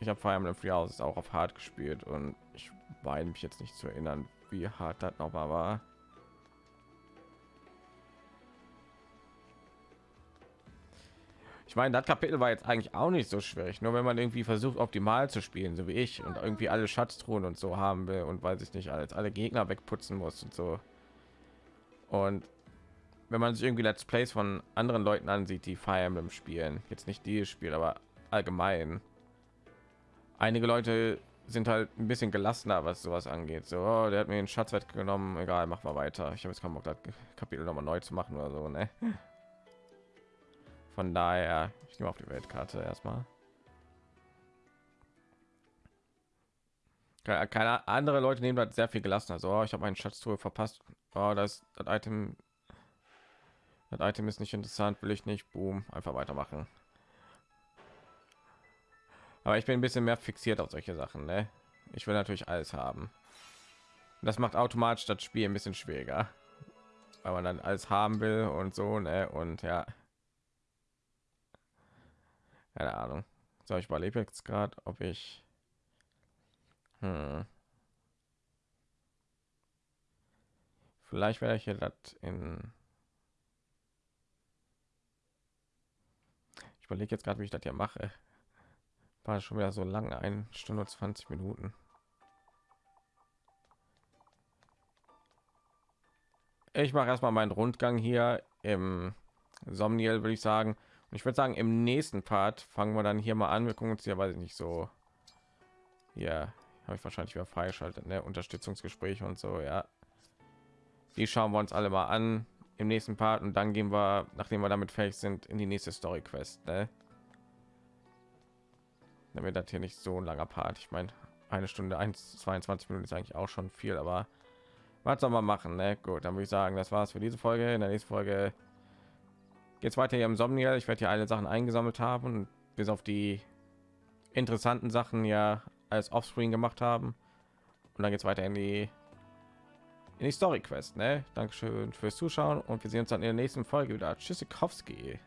Ich habe Fire Emblem Free Houses auch auf hart gespielt und ich meine mich jetzt nicht zu erinnern, wie hart das noch mal war. Ich meine, das Kapitel war jetzt eigentlich auch nicht so schwierig, nur wenn man irgendwie versucht, optimal zu spielen, so wie ich, und irgendwie alle Schatztruhen und so haben will und weiß ich nicht, als alle Gegner wegputzen muss und so. Und wenn man sich irgendwie Let's Plays von anderen Leuten ansieht, die Fire Emblem spielen, jetzt nicht dieses Spiel, aber allgemein, einige Leute sind halt ein bisschen gelassener, was sowas angeht. So, oh, der hat mir den Schatz weggenommen, egal, mach mal weiter. Ich habe jetzt keinen Bock, das Kapitel noch mal neu zu machen oder so, ne? Von daher, ich nehme auf die Weltkarte erstmal. Keine andere Leute nehmen das sehr viel gelassener. So, oh, ich habe meinen Schatztruhe verpasst. Oh, das, das Item, das Item ist nicht interessant, will ich nicht. Boom, einfach weitermachen. Aber ich bin ein bisschen mehr fixiert auf solche Sachen. Ne? Ich will natürlich alles haben. Das macht automatisch das Spiel ein bisschen schwieriger, weil man dann alles haben will und so. Ne? Und ja, keine Ahnung. So, ich überlebe jetzt gerade, ob ich hm. Vielleicht werde ich hier das in überlege jetzt gerade, wie ich das hier mache. War schon wieder so lange, eine Stunde und 20 Minuten. Ich mache erstmal meinen Rundgang hier im Somniel, würde ich sagen. Und ich würde sagen, im nächsten Part fangen wir dann hier mal an. Wir gucken uns hier, weiß ich nicht, so. Ja, habe ich wahrscheinlich wieder freigeschaltet, ne? Unterstützungsgespräche und so, ja. Die schauen wir uns alle mal an im nächsten Part und dann gehen wir, nachdem wir damit fertig sind, in die nächste Story Quest, ne? Damit das hier nicht so ein langer Part. Ich meine, eine Stunde 1 22 Minuten ist eigentlich auch schon viel, aber was soll man machen, ne? Gut, dann würde ich sagen, das war's für diese Folge. In der nächsten Folge geht es weiter hier im Somniel. Ich werde hier alle Sachen eingesammelt haben, bis auf die interessanten Sachen ja als Offscreen gemacht haben. Und dann geht es weiter in die in die Story Quest. Ne? Dankeschön fürs Zuschauen und wir sehen uns dann in der nächsten Folge wieder. Tschüssikowski.